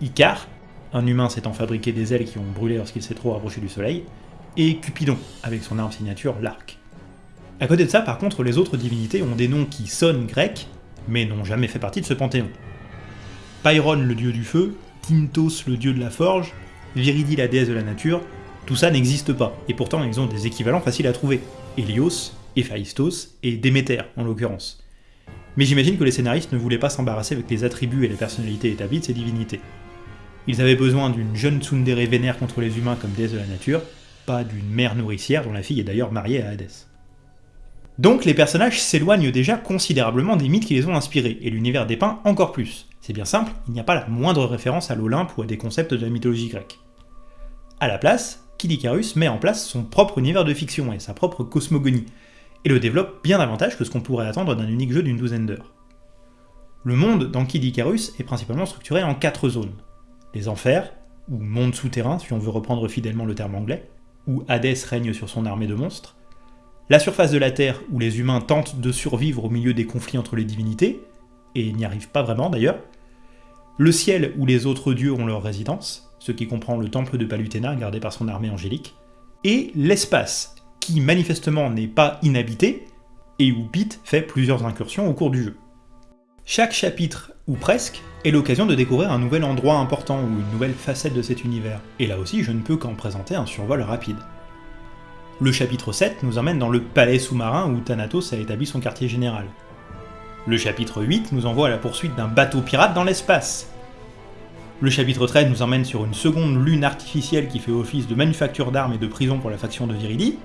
Icar, un humain s'étant fabriqué des ailes qui ont brûlé lorsqu'il s'est trop rapproché du soleil, et Cupidon, avec son arme signature, l'arc. À côté de ça, par contre, les autres divinités ont des noms qui sonnent grecs, mais n'ont jamais fait partie de ce panthéon. Pyron le dieu du feu, Tintos le dieu de la forge, Viridi la déesse de la nature, tout ça n'existe pas, et pourtant ils ont des équivalents faciles à trouver. Hélios, Héphaïstos et Déméter en l'occurrence. Mais j'imagine que les scénaristes ne voulaient pas s'embarrasser avec les attributs et les personnalités établies de ces divinités. Ils avaient besoin d'une jeune tsundere vénère contre les humains comme déesse de la nature, pas d'une mère nourricière dont la fille est d'ailleurs mariée à Hadès. Donc les personnages s'éloignent déjà considérablement des mythes qui les ont inspirés, et l'univers dépeint encore plus. C'est bien simple, il n'y a pas la moindre référence à l'Olympe ou à des concepts de la mythologie grecque. À la place, Kid Icarus met en place son propre univers de fiction et sa propre cosmogonie, et le développe bien davantage que ce qu'on pourrait attendre d'un unique jeu d'une douzaine d'heures. Le monde dans Kid Icarus est principalement structuré en quatre zones. Les enfers, ou monde souterrain si on veut reprendre fidèlement le terme anglais, où Hadès règne sur son armée de monstres, la surface de la Terre, où les humains tentent de survivre au milieu des conflits entre les divinités, et n'y arrivent pas vraiment d'ailleurs, le ciel, où les autres dieux ont leur résidence, ce qui comprend le temple de Palutena gardé par son armée angélique, et l'espace, qui manifestement n'est pas inhabité, et où Pete fait plusieurs incursions au cours du jeu. Chaque chapitre, ou presque, est l'occasion de découvrir un nouvel endroit important ou une nouvelle facette de cet univers, et là aussi je ne peux qu'en présenter un survol rapide. Le chapitre 7 nous emmène dans le palais sous-marin où Thanatos a établi son quartier général. Le chapitre 8 nous envoie à la poursuite d'un bateau pirate dans l'espace. Le chapitre 13 nous emmène sur une seconde lune artificielle qui fait office de manufacture d'armes et de prison pour la faction de Viridi.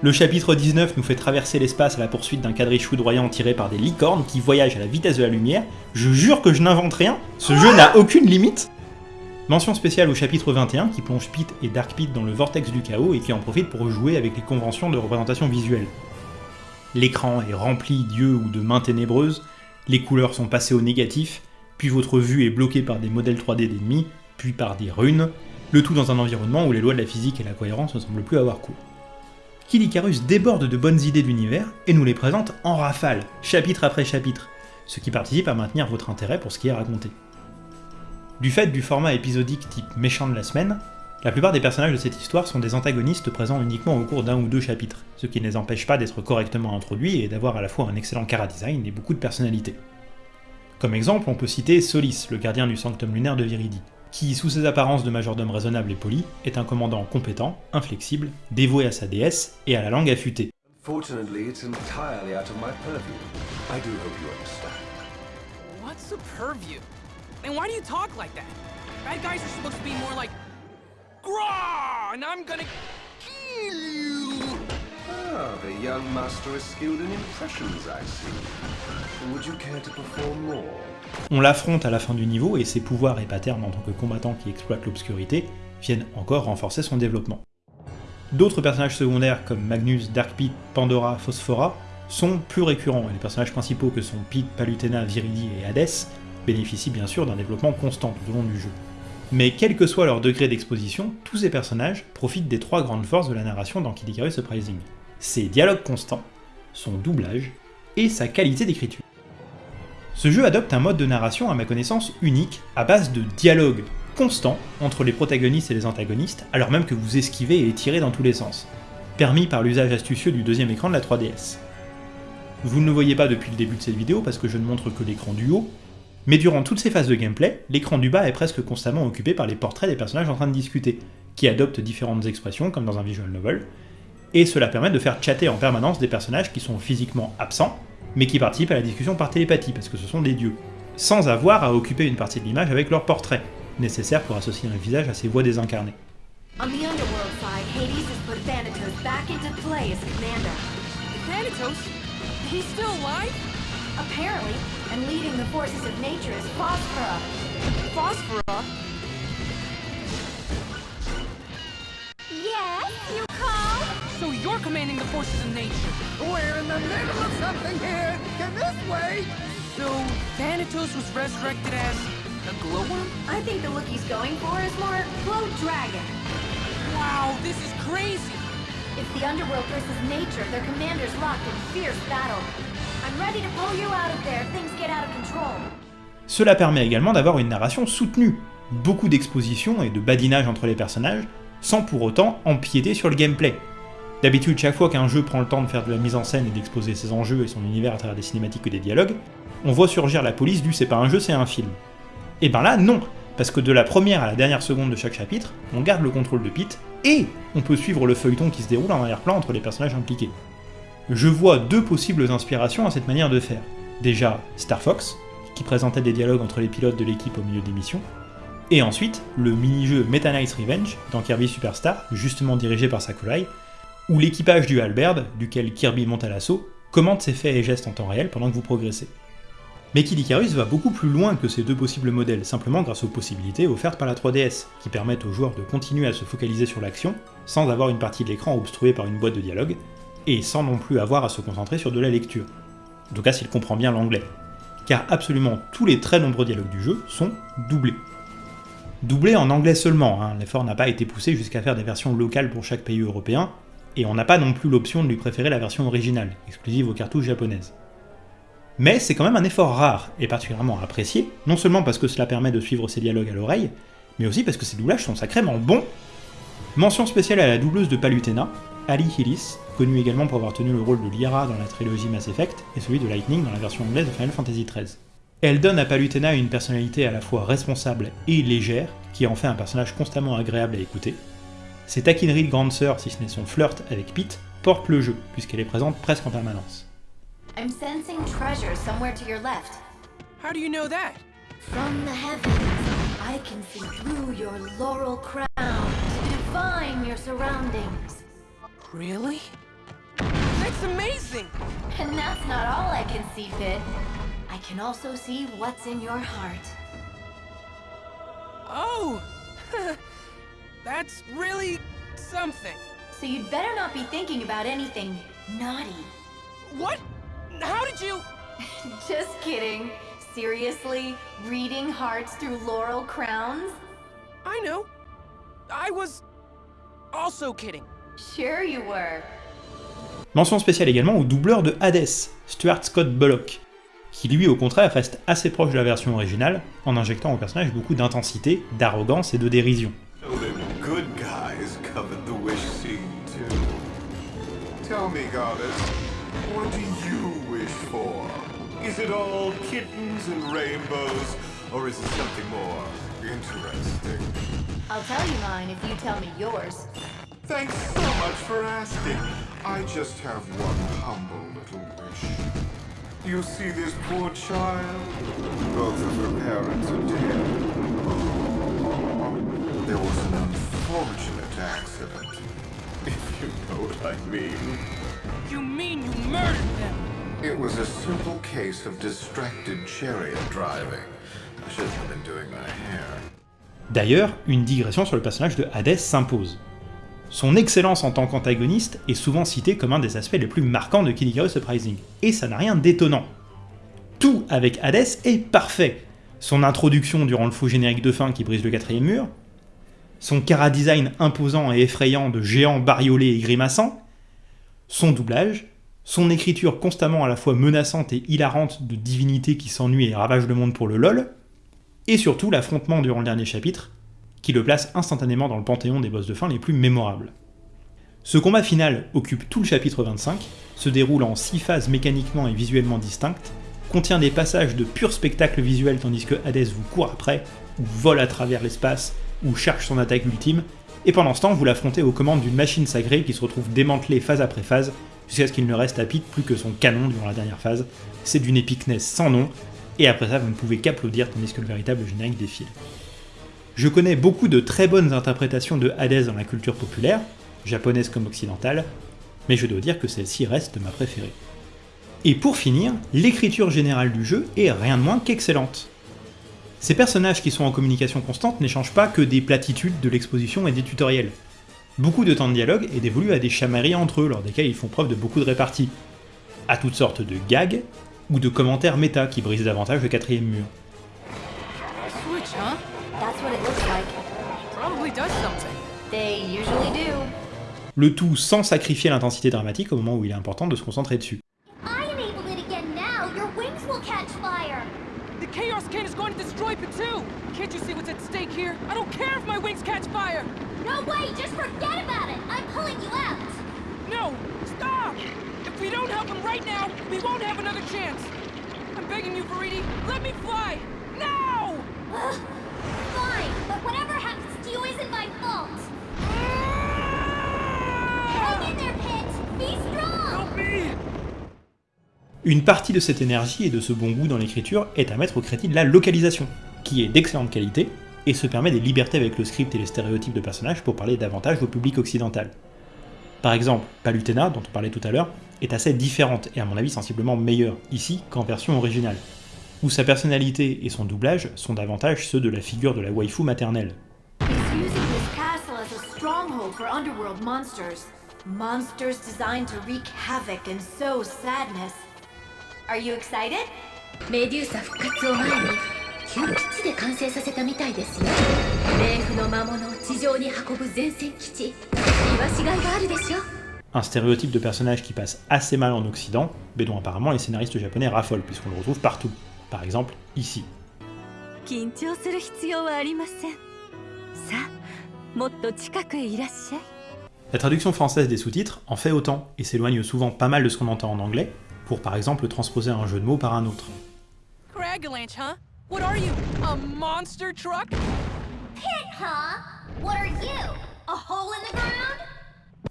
Le chapitre 19 nous fait traverser l'espace à la poursuite d'un quadrige foudroyant tiré par des licornes qui voyagent à la vitesse de la lumière. Je jure que je n'invente rien, ce jeu n'a aucune limite Mention spéciale au chapitre 21 qui plonge Pete et Dark Pete dans le vortex du chaos et qui en profite pour jouer avec les conventions de représentation visuelle. L'écran est rempli d'yeux ou de mains ténébreuses, les couleurs sont passées au négatif, puis votre vue est bloquée par des modèles 3D d'ennemis, puis par des runes, le tout dans un environnement où les lois de la physique et la cohérence ne semblent plus avoir cours. Kid Icarus déborde de bonnes idées d'univers et nous les présente en rafale, chapitre après chapitre, ce qui participe à maintenir votre intérêt pour ce qui est raconté. Du fait du format épisodique type méchant de la semaine, la plupart des personnages de cette histoire sont des antagonistes présents uniquement au cours d'un ou deux chapitres, ce qui ne les empêche pas d'être correctement introduits et d'avoir à la fois un excellent chara-design et beaucoup de personnalité. Comme exemple, on peut citer Solis, le gardien du sanctum lunaire de Viridi, qui, sous ses apparences de majordome raisonnable et poli, est un commandant compétent, inflexible, dévoué à sa déesse et à la langue affûtée. What's purview? And why do you talk like that? Bad guys are supposed to be more like! And I'm gonna kill you! Ah, the young master is skilled in impressions, I see. Would you care to perform more? On l'affronte à la fin du niveau et ses pouvoirs et patterns en tant que combattant qui exploite l'obscurité viennent encore renforcer son développement. D'autres personnages secondaires comme Magnus, Dark Pete, Pandora, Phosphora sont plus récurrents et les personnages principaux que sont Pete, Palutena, Viridi et Hades bénéficient bien sûr d'un développement constant tout au long du jeu. Mais quel que soit leur degré d'exposition, tous ces personnages profitent des trois grandes forces de la narration dans Kid Icarus Uprising. Ses dialogues constants, son doublage et sa qualité d'écriture. Ce jeu adopte un mode de narration à ma connaissance unique, à base de dialogues constants entre les protagonistes et les antagonistes, alors même que vous esquivez et tirez dans tous les sens, permis par l'usage astucieux du deuxième écran de la 3DS. Vous ne le voyez pas depuis le début de cette vidéo parce que je ne montre que l'écran du haut, mais durant toutes ces phases de gameplay, l'écran du bas est presque constamment occupé par les portraits des personnages en train de discuter, qui adoptent différentes expressions comme dans un visual novel, et cela permet de faire chatter en permanence des personnages qui sont physiquement absents, mais qui participent à la discussion par télépathie, parce que ce sont des dieux, sans avoir à occuper une partie de l'image avec leur portrait, nécessaire pour associer un visage à ces voix désincarnées. On the underworld side, Hades has put Thanatos back into play as commander. Thanatos? He's still alive? Apparently, and leading the forces of nature is Phosphora. Phosphora? Yes, you call? So you're commanding the forces of nature. We're in the middle of something here! Can this wait? So Thanatos was resurrected as a glowworm? I think the look he's going for is more Glow Dragon. Wow, this is crazy! It's the underworld versus nature, their commanders locked in fierce battle. Cela permet également d'avoir une narration soutenue, beaucoup d'expositions et de badinage entre les personnages, sans pour autant empiéter sur le gameplay. D'habitude, chaque fois qu'un jeu prend le temps de faire de la mise en scène et d'exposer ses enjeux et son univers à travers des cinématiques ou des dialogues, on voit surgir la police du c'est pas un jeu, c'est un film. Et ben là, non, parce que de la première à la dernière seconde de chaque chapitre, on garde le contrôle de Pete, et on peut suivre le feuilleton qui se déroule en arrière-plan entre les personnages impliqués. Je vois deux possibles inspirations à cette manière de faire. Déjà, Star Fox, qui présentait des dialogues entre les pilotes de l'équipe au milieu des missions, et ensuite le mini-jeu Meta Knight's Revenge dans Kirby Superstar, justement dirigé par Sakurai, où l'équipage du Halberd, duquel Kirby monte à l'assaut, commente ses faits et gestes en temps réel pendant que vous progressez. Mais Kid Icarus va beaucoup plus loin que ces deux possibles modèles, simplement grâce aux possibilités offertes par la 3DS, qui permettent aux joueurs de continuer à se focaliser sur l'action, sans avoir une partie de l'écran obstruée par une boîte de dialogue, et sans non plus avoir à se concentrer sur de la lecture. En tout cas s'il comprend bien l'anglais. Car absolument tous les très nombreux dialogues du jeu sont doublés. Doublés en anglais seulement, hein. l'effort n'a pas été poussé jusqu'à faire des versions locales pour chaque pays européen, et on n'a pas non plus l'option de lui préférer la version originale, exclusive aux cartouches japonaises. Mais c'est quand même un effort rare, et particulièrement apprécié, non seulement parce que cela permet de suivre ses dialogues à l'oreille, mais aussi parce que ces doublages sont sacrément bons Mention spéciale à la doubleuse de Palutena, Ali Hillis, connue également pour avoir tenu le rôle de Lyra dans la trilogie Mass Effect, et celui de Lightning dans la version anglaise de Final Fantasy XIII. Elle donne à Palutena une personnalité à la fois responsable et légère, qui en fait un personnage constamment agréable à écouter. Ses taquineries de grande sœur, si ce n'est son flirt avec Pete, portent le jeu, puisqu'elle est présente presque en permanence. I'm sensing treasure somewhere to your left. How do you know that? From the heavens, I can see through your laurel crown to define your surroundings. Really? That's amazing! And that's not all I can see, Pit. I can also see what's in your heart. Oh! That's really something. So you'd better not be thinking about anything naughty. What? How did you... Just kidding. Seriously? Reading hearts through laurel crowns? I know. I was also kidding. Sure you were. Mention spéciale également au doubleur de Hades, Stuart Scott Bullock, qui lui au contraire reste assez proche de la version originale, en injectant au personnage beaucoup d'intensité, d'arrogance et de dérision. So the good guys covered the wish scene too. Tell me, goddess, what do you wish for? Is it all kittens and rainbows, or is it something more interesting? I'll tell you mine if you tell me yours. Thanks so much for asking. I just have one humble little wish. You see this poor child? Both of her parents are dead. There was an unfortunate accident. If you know what I mean. You mean you murdered them? It was a simple case of distracted chariot driving. I shouldn't have been doing my hair. D'ailleurs, une digression sur le personnage de Hades s'impose. Son excellence en tant qu'antagoniste est souvent citée comme un des aspects les plus marquants de Kid Icarus Uprising, et ça n'a rien d'étonnant. Tout avec Hades est parfait. Son introduction durant le faux générique de fin qui brise le quatrième mur, son chara-design imposant et effrayant de géant bariolé et grimaçant, son doublage, son écriture constamment à la fois menaçante et hilarante de divinités qui s'ennuient et ravagent le monde pour le lol, et surtout l'affrontement durant le dernier chapitre, qui le place instantanément dans le panthéon des boss de fin les plus mémorables. Ce combat final occupe tout le chapitre 25, se déroule en 6 phases mécaniquement et visuellement distinctes, contient des passages de pur spectacle visuel tandis que Hades vous court après, ou vole à travers l'espace, ou cherche son attaque ultime, et pendant ce temps vous l'affrontez aux commandes d'une machine sacrée qui se retrouve démantelée phase après phase, jusqu'à ce qu'il ne reste à Pete plus que son canon durant la dernière phase. C'est d'une épicness sans nom, et après ça vous ne pouvez qu'applaudir tandis que le véritable générique défile. Je connais beaucoup de très bonnes interprétations de Hades dans la culture populaire, japonaise comme occidentale, mais je dois dire que celle-ci reste ma préférée. Et pour finir, l'écriture générale du jeu est rien de moins qu'excellente. Ces personnages qui sont en communication constante n'échangent pas que des platitudes de l'exposition et des tutoriels. Beaucoup de temps de dialogue est dévolu à des chamailleries entre eux, lors desquelles ils font preuve de beaucoup de répartie, à toutes sortes de gags ou de commentaires méta qui brisent davantage le quatrième mur. Le tout sans sacrifier l'intensité dramatique au moment où il est important de se concentrer dessus. I enable it again now. Your wings will catch fire. The Chaos King is going to destroy Patu! Can't you see what's at stake here? I don't care if my wings catch fire! No way. Just forget about it. I'm pulling you out. No! Stop! If we don't help him right now, we won't have another chance! I'm begging you, Veriti, let me fly! Now! Fine, but whatever happens to you isn't my fault. Hang in there, Pit. Be strong. Help me! Une partie de cette énergie et de ce bon goût dans l'écriture est à mettre au crédit de la localisation, qui est d'excellente qualité et se permet des libertés avec le script et les stéréotypes de personnages pour parler davantage au public occidental. Par exemple, Palutena, dont on parlait tout à l'heure, est assez différente et à mon avis sensiblement meilleure ici qu'en version originale, où sa personnalité et son doublage sont davantage ceux de la figure de la waifu maternelle. He's using this castle as a stronghold for underworld monsters. Monsters designed to wreak havoc and sow sadness. Are you excited? メデューサ復活を前に急ピッチで完成させたみたいですよ冥府の魔物を地上に運ぶ前線基地言わしがいがあるでしょ Un stéréotype de personnage qui passe assez mal en Occident, mais dont apparemment les scénaristes japonais raffolent puisqu'on le retrouve partout. Par exemple, ici. 緊張する必要はありませんさあもっと近くへいらっしゃい La traduction française des sous-titres en fait autant et s'éloigne souvent pas mal de ce qu'on entend en anglais, pour par exemple transposer un jeu de mots par un autre. Cragalanche, huh? What are you? A monster truck? Pit, huh? What are you? A hole in the ground?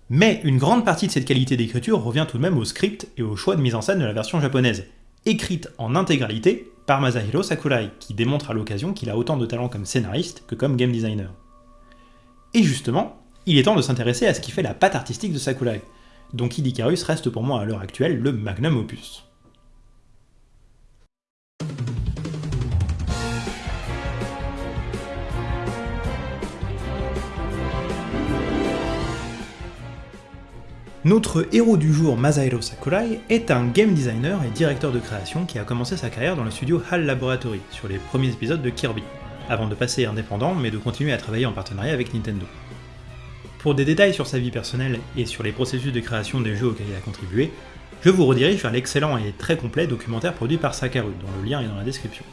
Mais une grande partie de cette qualité d'écriture revient tout de même au script et au choix de mise en scène de la version japonaise, écrite en intégralité par Masahiro Sakurai, qui démontre à l'occasion qu'il a autant de talent comme scénariste que comme game designer. Et justement, il est temps de s'intéresser à ce qui fait la patte artistique de Sakurai, dont Kid Icarus reste pour moi à l'heure actuelle le magnum opus. Notre héros du jour, Masahiro Sakurai, est un game designer et directeur de création qui a commencé sa carrière dans le studio HAL Laboratory, sur les premiers épisodes de Kirby, avant de passer indépendant mais de continuer à travailler en partenariat avec Nintendo. Pour des détails sur sa vie personnelle et sur les processus de création des jeux auxquels il a contribué, je vous redirige vers l'excellent et très complet documentaire produit par Sakaru, dont le lien est dans la description.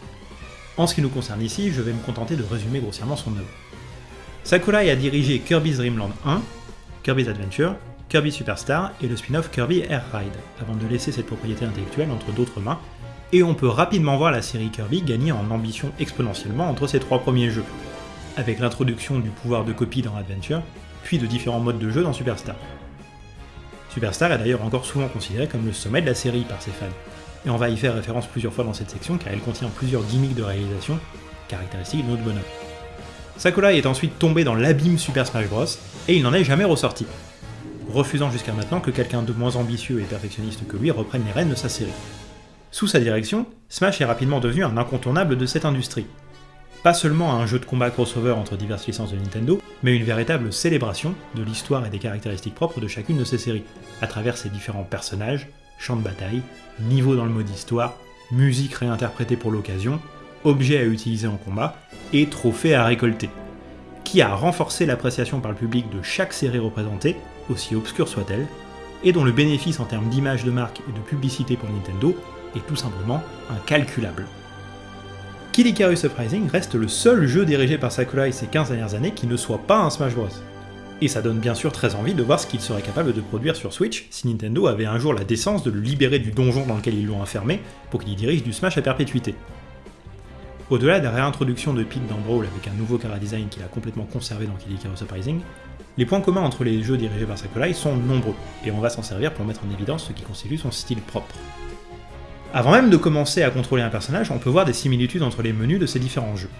En ce qui nous concerne ici, je vais me contenter de résumer grossièrement son œuvre. Sakurai a dirigé Kirby's Dream Land 1, Kirby's Adventure, Kirby Superstar et le spin-off Kirby Air Ride, avant de laisser cette propriété intellectuelle entre d'autres mains, et on peut rapidement voir la série Kirby gagner en ambition exponentiellement entre ses trois premiers jeux, avec l'introduction du pouvoir de copie dans Adventure, puis de différents modes de jeu dans Superstar. Superstar est d'ailleurs encore souvent considéré comme le sommet de la série par ses fans, et on va y faire référence plusieurs fois dans cette section car elle contient plusieurs gimmicks de réalisation, caractéristiques de notre bonhomme. Sakurai est ensuite tombé dans l'abîme Super Smash Bros, et il n'en est jamais ressorti, refusant jusqu'à maintenant que quelqu'un de moins ambitieux et perfectionniste que lui reprenne les rênes de sa série. Sous sa direction, Smash est rapidement devenu un incontournable de cette industrie. Pas seulement un jeu de combat crossover entre diverses licences de Nintendo, mais une véritable célébration de l'histoire et des caractéristiques propres de chacune de ces séries, à travers ses différents personnages, champs de bataille, niveaux dans le mode histoire, musique réinterprétée pour l'occasion, objets à utiliser en combat, et trophées à récolter, qui a renforcé l'appréciation par le public de chaque série représentée, aussi obscure soit-elle, et dont le bénéfice en termes d'image de marque et de publicité pour Nintendo est tout simplement incalculable. Kid Icarus Uprising reste le seul jeu dirigé par Sakurai ces 15 dernières années qui ne soit pas un Smash Bros. Et ça donne bien sûr très envie de voir ce qu'il serait capable de produire sur Switch si Nintendo avait un jour la décence de le libérer du donjon dans lequel ils l'ont enfermé pour qu'il y dirige du Smash à perpétuité. Au-delà de la réintroduction de Pete dans Brawl avec un nouveau cara design qu'il a complètement conservé dans Kid Icarus Uprising, les points communs entre les jeux dirigés par Sakurai sont nombreux, et on va s'en servir pour mettre en évidence ce qui constitue son style propre. Avant même de commencer à contrôler un personnage, on peut voir des similitudes entre les menus de ces différents jeux.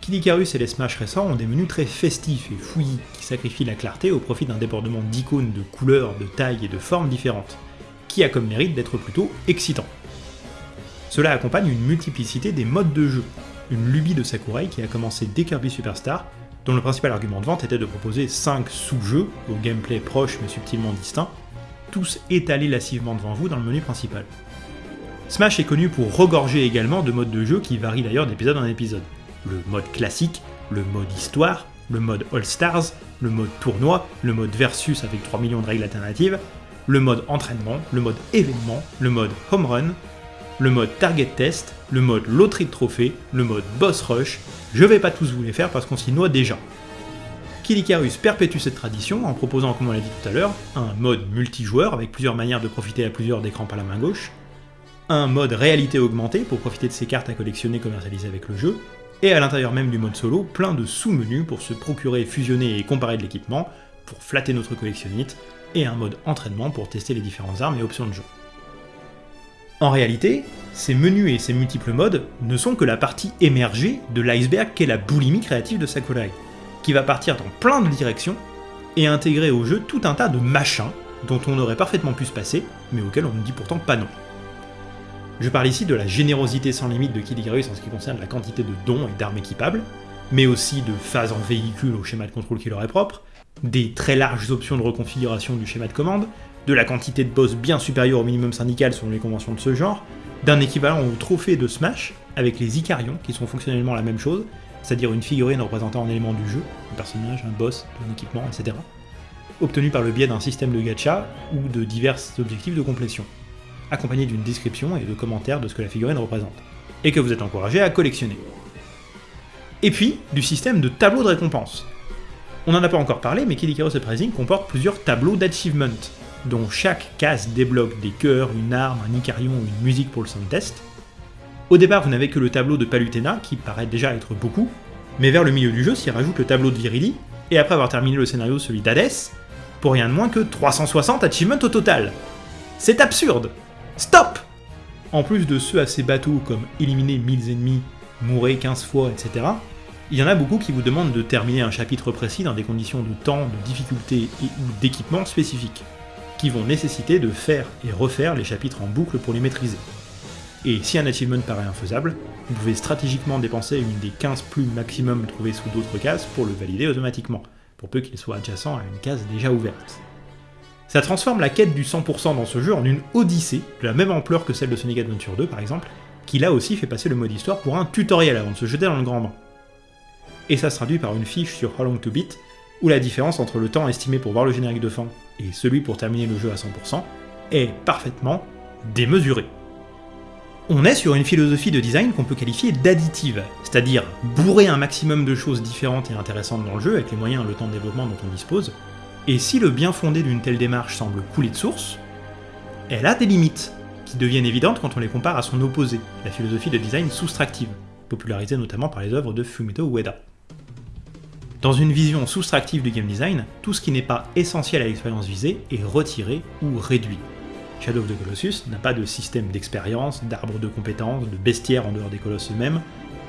Kid Icarus et les Smash récents ont des menus très festifs et fouillis, qui sacrifient la clarté au profit d'un débordement d'icônes de couleurs, de tailles et de formes différentes, qui a comme mérite d'être plutôt excitant. Cela accompagne une multiplicité des modes de jeu, une lubie de Sakurai qui a commencé dès Kirby Superstar, dont le principal argument de vente était de proposer 5 sous-jeux, au gameplay proche mais subtilement distinct, tous étalés lassivement devant vous dans le menu principal. Smash est connu pour regorger également de modes de jeu qui varient d'ailleurs d'épisode en épisode. Le mode classique, le mode histoire, le mode All Stars, le mode tournoi, le mode versus avec 3 millions de règles alternatives, le mode entraînement, le mode événement, le mode home run, le mode target test, le mode loterie de trophées, le mode boss rush, je vais pas tous vous les faire parce qu'on s'y noie déjà. Kid perpétue cette tradition en proposant, comme on l'a dit tout à l'heure, un mode multijoueur avec plusieurs manières de profiter à plusieurs d'écrans par la main gauche, un mode réalité augmentée pour profiter de ces cartes à collectionner commercialisées avec le jeu, et à l'intérieur même du mode solo, plein de sous-menus pour se procurer, fusionner et comparer de l'équipement, pour flatter notre collectionnite, et un mode entraînement pour tester les différentes armes et options de jeu. En réalité, ces menus et ces multiples modes ne sont que la partie émergée de l'iceberg qu'est la boulimie créative de Sakurai, qui va partir dans plein de directions et intégrer au jeu tout un tas de machins dont on aurait parfaitement pu se passer, mais auxquels on ne dit pourtant pas non. Je parle ici de la générosité sans limite de Kid Icarus en ce qui concerne la quantité de dons et d'armes équipables, mais aussi de phases en véhicule au schéma de contrôle qui leur est propre, des très larges options de reconfiguration du schéma de commande, de la quantité de boss bien supérieure au minimum syndical selon les conventions de ce genre, d'un équivalent au trophée de Smash, avec les Icarions, qui sont fonctionnellement la même chose, c'est-à-dire une figurine représentant un élément du jeu, un personnage, un boss, un équipement, etc., obtenu par le biais d'un système de gacha ou de divers objectifs de complétion, accompagné d'une description et de commentaires de ce que la figurine représente, et que vous êtes encouragé à collectionner. Et puis, du système de tableaux de récompense. On n'en a pas encore parlé, mais Kid Icarus Uprising comporte plusieurs tableaux d'achievement, dont chaque case débloque des cœurs, une arme, un Icarion ou une musique pour le sound test. Au départ, vous n'avez que le tableau de Palutena, qui paraît déjà être beaucoup, mais vers le milieu du jeu s'y rajoute le tableau de Virili, et après avoir terminé le scénario celui d'Hadès, pour rien de moins que 360 achievements au total. C'est absurde Stop En plus de ceux assez bateaux comme éliminer 1000 ennemis, mourir 15 fois, etc., il y en a beaucoup qui vous demandent de terminer un chapitre précis dans des conditions de temps, de difficulté et ou d'équipement spécifiques, qui vont nécessiter de faire et refaire les chapitres en boucle pour les maîtriser. Et si un achievement paraît infaisable, vous pouvez stratégiquement dépenser une des 15 plumes maximum trouvées sous d'autres cases pour le valider automatiquement, pour peu qu'il soit adjacent à une case déjà ouverte. Ça transforme la quête du 100% dans ce jeu en une odyssée, de la même ampleur que celle de Sonic Adventure 2 par exemple, qui là aussi fait passer le mode histoire pour un tutoriel avant de se jeter dans le grand bain et ça se traduit par une fiche sur How Long to Beat, où la différence entre le temps estimé pour voir le générique de fin et celui pour terminer le jeu à 100% est parfaitement démesurée. On est sur une philosophie de design qu'on peut qualifier d'additive, c'est-à-dire bourrer un maximum de choses différentes et intéressantes dans le jeu avec les moyens et le temps de développement dont on dispose, et si le bien fondé d'une telle démarche semble couler de source, elle a des limites, qui deviennent évidentes quand on les compare à son opposé, la philosophie de design soustractive, popularisée notamment par les œuvres de Fumito Ueda. Dans une vision soustractive du game design, tout ce qui n'est pas essentiel à l'expérience visée est retiré ou réduit. Shadow of the Colossus n'a pas de système d'expérience, d'arbre de compétences, de bestiaire en dehors des colosses eux-mêmes,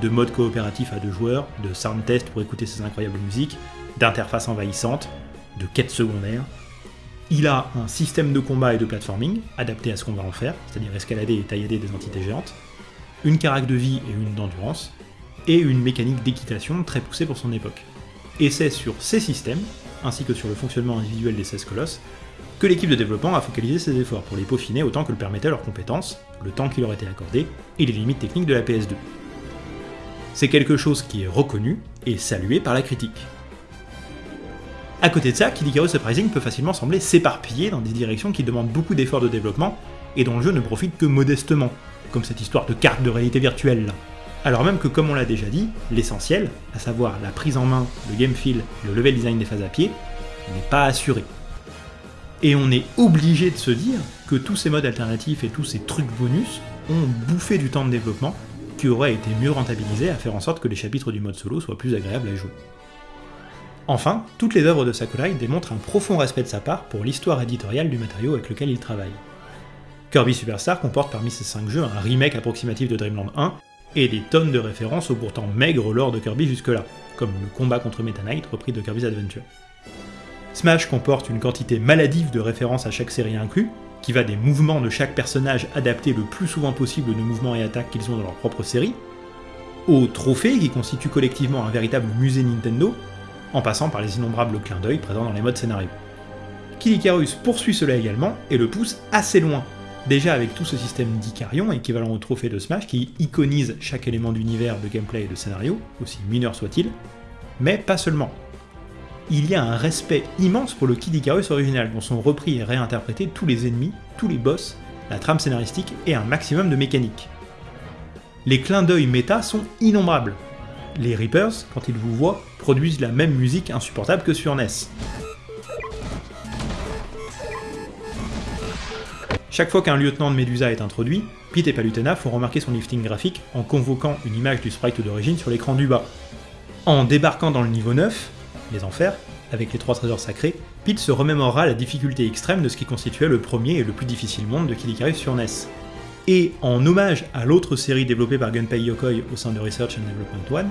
de mode coopératif à deux joueurs, de sound test pour écouter ses incroyables musiques, d'interface envahissante, de quêtes secondaires. Il a un système de combat et de platforming adapté à ce qu'on va en faire, c'est-à-dire escalader et taillader des entités géantes, une carac de vie et une d'endurance, et une mécanique d'équitation très poussée pour son époque. Et c'est sur ces systèmes, ainsi que sur le fonctionnement individuel des 16 colosses, que l'équipe de développement a focalisé ses efforts pour les peaufiner autant que le permettaient leurs compétences, le temps qui leur était accordé, et les limites techniques de la PS2. C'est quelque chose qui est reconnu et salué par la critique. A côté de ça, Kid Icarus Uprising peut facilement sembler s'éparpiller dans des directions qui demandent beaucoup d'efforts de développement, et dont le jeu ne profite que modestement, comme cette histoire de carte de réalité virtuelle là. Alors même que, comme on l'a déjà dit, l'essentiel, à savoir la prise en main, le game feel et le level design des phases à pied, n'est pas assuré. Et on est obligé de se dire que tous ces modes alternatifs et tous ces trucs bonus ont bouffé du temps de développement qui aurait été mieux rentabilisé à faire en sorte que les chapitres du mode solo soient plus agréables à jouer. Enfin, toutes les œuvres de Sakurai démontrent un profond respect de sa part pour l'histoire éditoriale du matériau avec lequel il travaille. Kirby Superstar comporte parmi ses 5 jeux un remake approximatif de Dreamland 1 et des tonnes de références au pourtant maigre lore de Kirby jusque-là, comme le combat contre Meta Knight repris de Kirby's Adventure. Smash comporte une quantité maladive de références à chaque série inclus, qui va des mouvements de chaque personnage adaptés le plus souvent possible aux mouvements et attaques qu'ils ont dans leur propre série, aux trophées qui constituent collectivement un véritable musée Nintendo, en passant par les innombrables clins d'œil présents dans les modes scénario. Kid Icarus poursuit cela également et le pousse assez loin, Déjà avec tout ce système d'Icarion, équivalent au trophée de Smash, qui iconise chaque élément d'univers, de gameplay et de scénario, aussi mineur soit-il, mais pas seulement. Il y a un respect immense pour le Kid Icarus original, dont sont repris et réinterprétés tous les ennemis, tous les boss, la trame scénaristique et un maximum de mécanique. Les clins d'œil méta sont innombrables. Les Reapers, quand ils vous voient, produisent la même musique insupportable que sur NES. Chaque fois qu'un lieutenant de Medusa est introduit, Pete et Palutena font remarquer son lifting graphique en convoquant une image du sprite d'origine sur l'écran du bas. En débarquant dans le niveau 9, les enfers, avec les trois trésors sacrés, Pete se remémorera la difficulté extrême de ce qui constituait le premier et le plus difficile monde de Kid sur NES. Et en hommage à l'autre série développée par Gunpei Yokoi au sein de Research and Development One,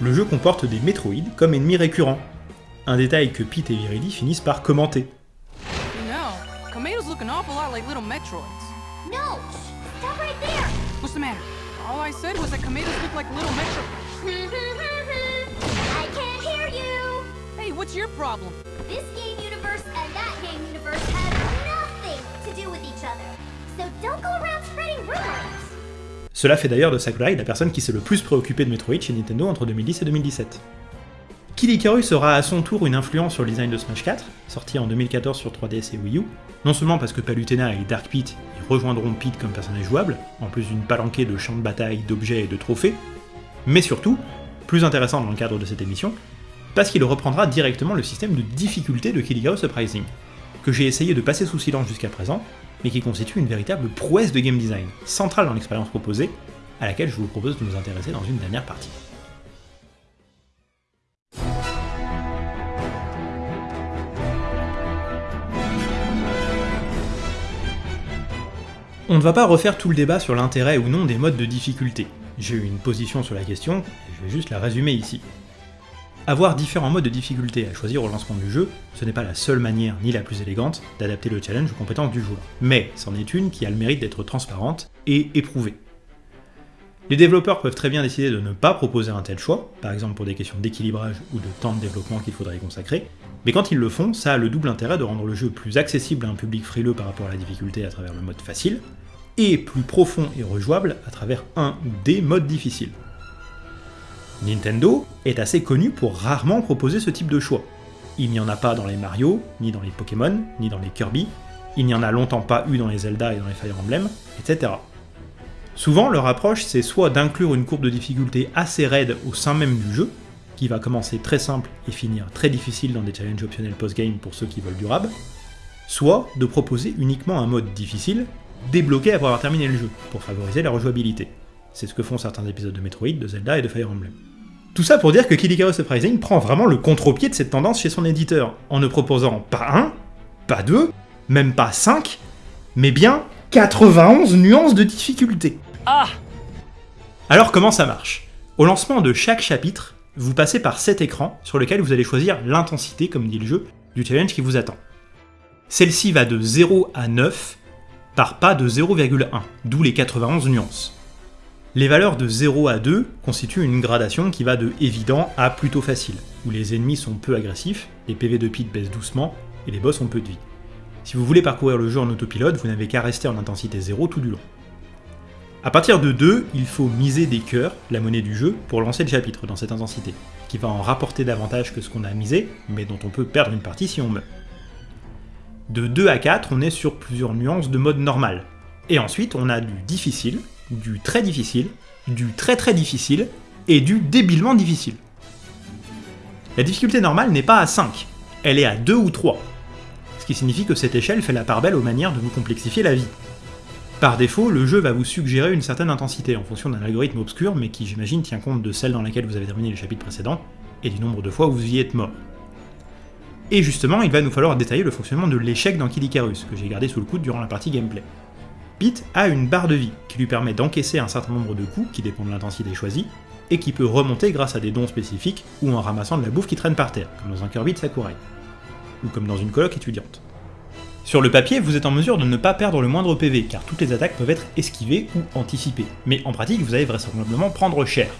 le jeu comporte des Metroid comme ennemis récurrents. Un détail que Pete et Viridi finissent par commenter. You know, Kameidos look an awful lot like little Metroids. No! shh, Stop right there! What's the matter? All I said was that Kameidos look like little Metroids. I can't hear you! Hey, what's your problem? This game universe and that game universe have nothing to do with each other. So don't go around spreading rumors. Cela fait d'ailleurs de Sakurai la personne qui s'est le plus préoccupée de Metroid chez Nintendo entre 2010 et 2017. Kid Icarus aura à son tour une influence sur le design de Smash 4, sorti en 2014 sur 3DS et Wii U, non seulement parce que Palutena et Dark Pete y rejoindront Pete comme personnage jouable, en plus d'une palanquée de champs de bataille, d'objets et de trophées, mais surtout, plus intéressant dans le cadre de cette émission, parce qu'il reprendra directement le système de difficulté de Kid Icarus Uprising, que j'ai essayé de passer sous silence jusqu'à présent, mais qui constitue une véritable prouesse de game design, centrale dans l'expérience proposée, à laquelle je vous propose de nous intéresser dans une dernière partie. On ne va pas refaire tout le débat sur l'intérêt ou non des modes de difficulté. J'ai eu une position sur la question, et je vais juste la résumer ici. Avoir différents modes de difficulté à choisir au lancement du jeu, ce n'est pas la seule manière, ni la plus élégante, d'adapter le challenge aux compétences du joueur. Mais c'en est une qui a le mérite d'être transparente et éprouvée. Les développeurs peuvent très bien décider de ne pas proposer un tel choix, par exemple pour des questions d'équilibrage ou de temps de développement qu'il faudrait y consacrer, mais quand ils le font, ça a le double intérêt de rendre le jeu plus accessible à un public frileux par rapport à la difficulté à travers le mode facile, et plus profond et rejouable à travers un ou des modes difficiles. Nintendo est assez connu pour rarement proposer ce type de choix. Il n'y en a pas dans les Mario, ni dans les Pokémon, ni dans les Kirby, il n'y en a longtemps pas eu dans les Zelda et dans les Fire Emblem, etc. Souvent, leur approche, c'est soit d'inclure une courbe de difficulté assez raide au sein même du jeu, qui va commencer très simple et finir très difficile dans des challenges optionnels post-game pour ceux qui veulent du rab, soit de proposer uniquement un mode difficile, débloqué après avoir terminé le jeu, pour favoriser la rejouabilité. C'est ce que font certains épisodes de Metroid, de Zelda et de Fire Emblem. Tout ça pour dire que Kid Icarus Uprising prend vraiment le contre-pied de cette tendance chez son éditeur, en ne proposant pas un, pas deux, même pas cinq, mais bien 91 nuances de difficulté. Ah Alors comment ça marche? Au lancement de chaque chapitre, vous passez par 7 écrans sur lesquels vous allez choisir l'intensité, comme dit le jeu, du challenge qui vous attend. Celle-ci va de 0 à 9, par pas de 0,1, d'où les 91 nuances. Les valeurs de 0 à 2 constituent une gradation qui va de évident à plutôt facile, où les ennemis sont peu agressifs, les PV de Pete baissent doucement, et les boss ont peu de vie. Si vous voulez parcourir le jeu en autopilote, vous n'avez qu'à rester en intensité 0 tout du long. A partir de 2, il faut miser des cœurs, la monnaie du jeu, pour lancer le chapitre dans cette intensité, qui va en rapporter davantage que ce qu'on a misé, mais dont on peut perdre une partie si on meurt. De 2 à 4, on est sur plusieurs nuances de mode normal. Et ensuite, on a du difficile, du très difficile, du très très difficile, et du débilement difficile. La difficulté normale n'est pas à 5, elle est à 2 ou 3, ce qui signifie que cette échelle fait la part belle aux manières de vous complexifier la vie. Par défaut, le jeu va vous suggérer une certaine intensité en fonction d'un algorithme obscur, mais qui j'imagine tient compte de celle dans laquelle vous avez terminé le chapitre précédent, et du nombre de fois où vous y êtes mort. Et justement, il va nous falloir détailler le fonctionnement de l'échec dans Kid Icarus, que j'ai gardé sous le coude durant la partie gameplay. Pete a une barre de vie, qui lui permet d'encaisser un certain nombre de coups qui dépendent de l'intensité choisie, et qui peut remonter grâce à des dons spécifiques ou en ramassant de la bouffe qui traîne par terre, comme dans un Kirby de Sakurai, ou comme dans une coloc étudiante. Sur le papier, vous êtes en mesure de ne pas perdre le moindre PV, car toutes les attaques peuvent être esquivées ou anticipées, mais en pratique, vous allez vraisemblablement prendre cher.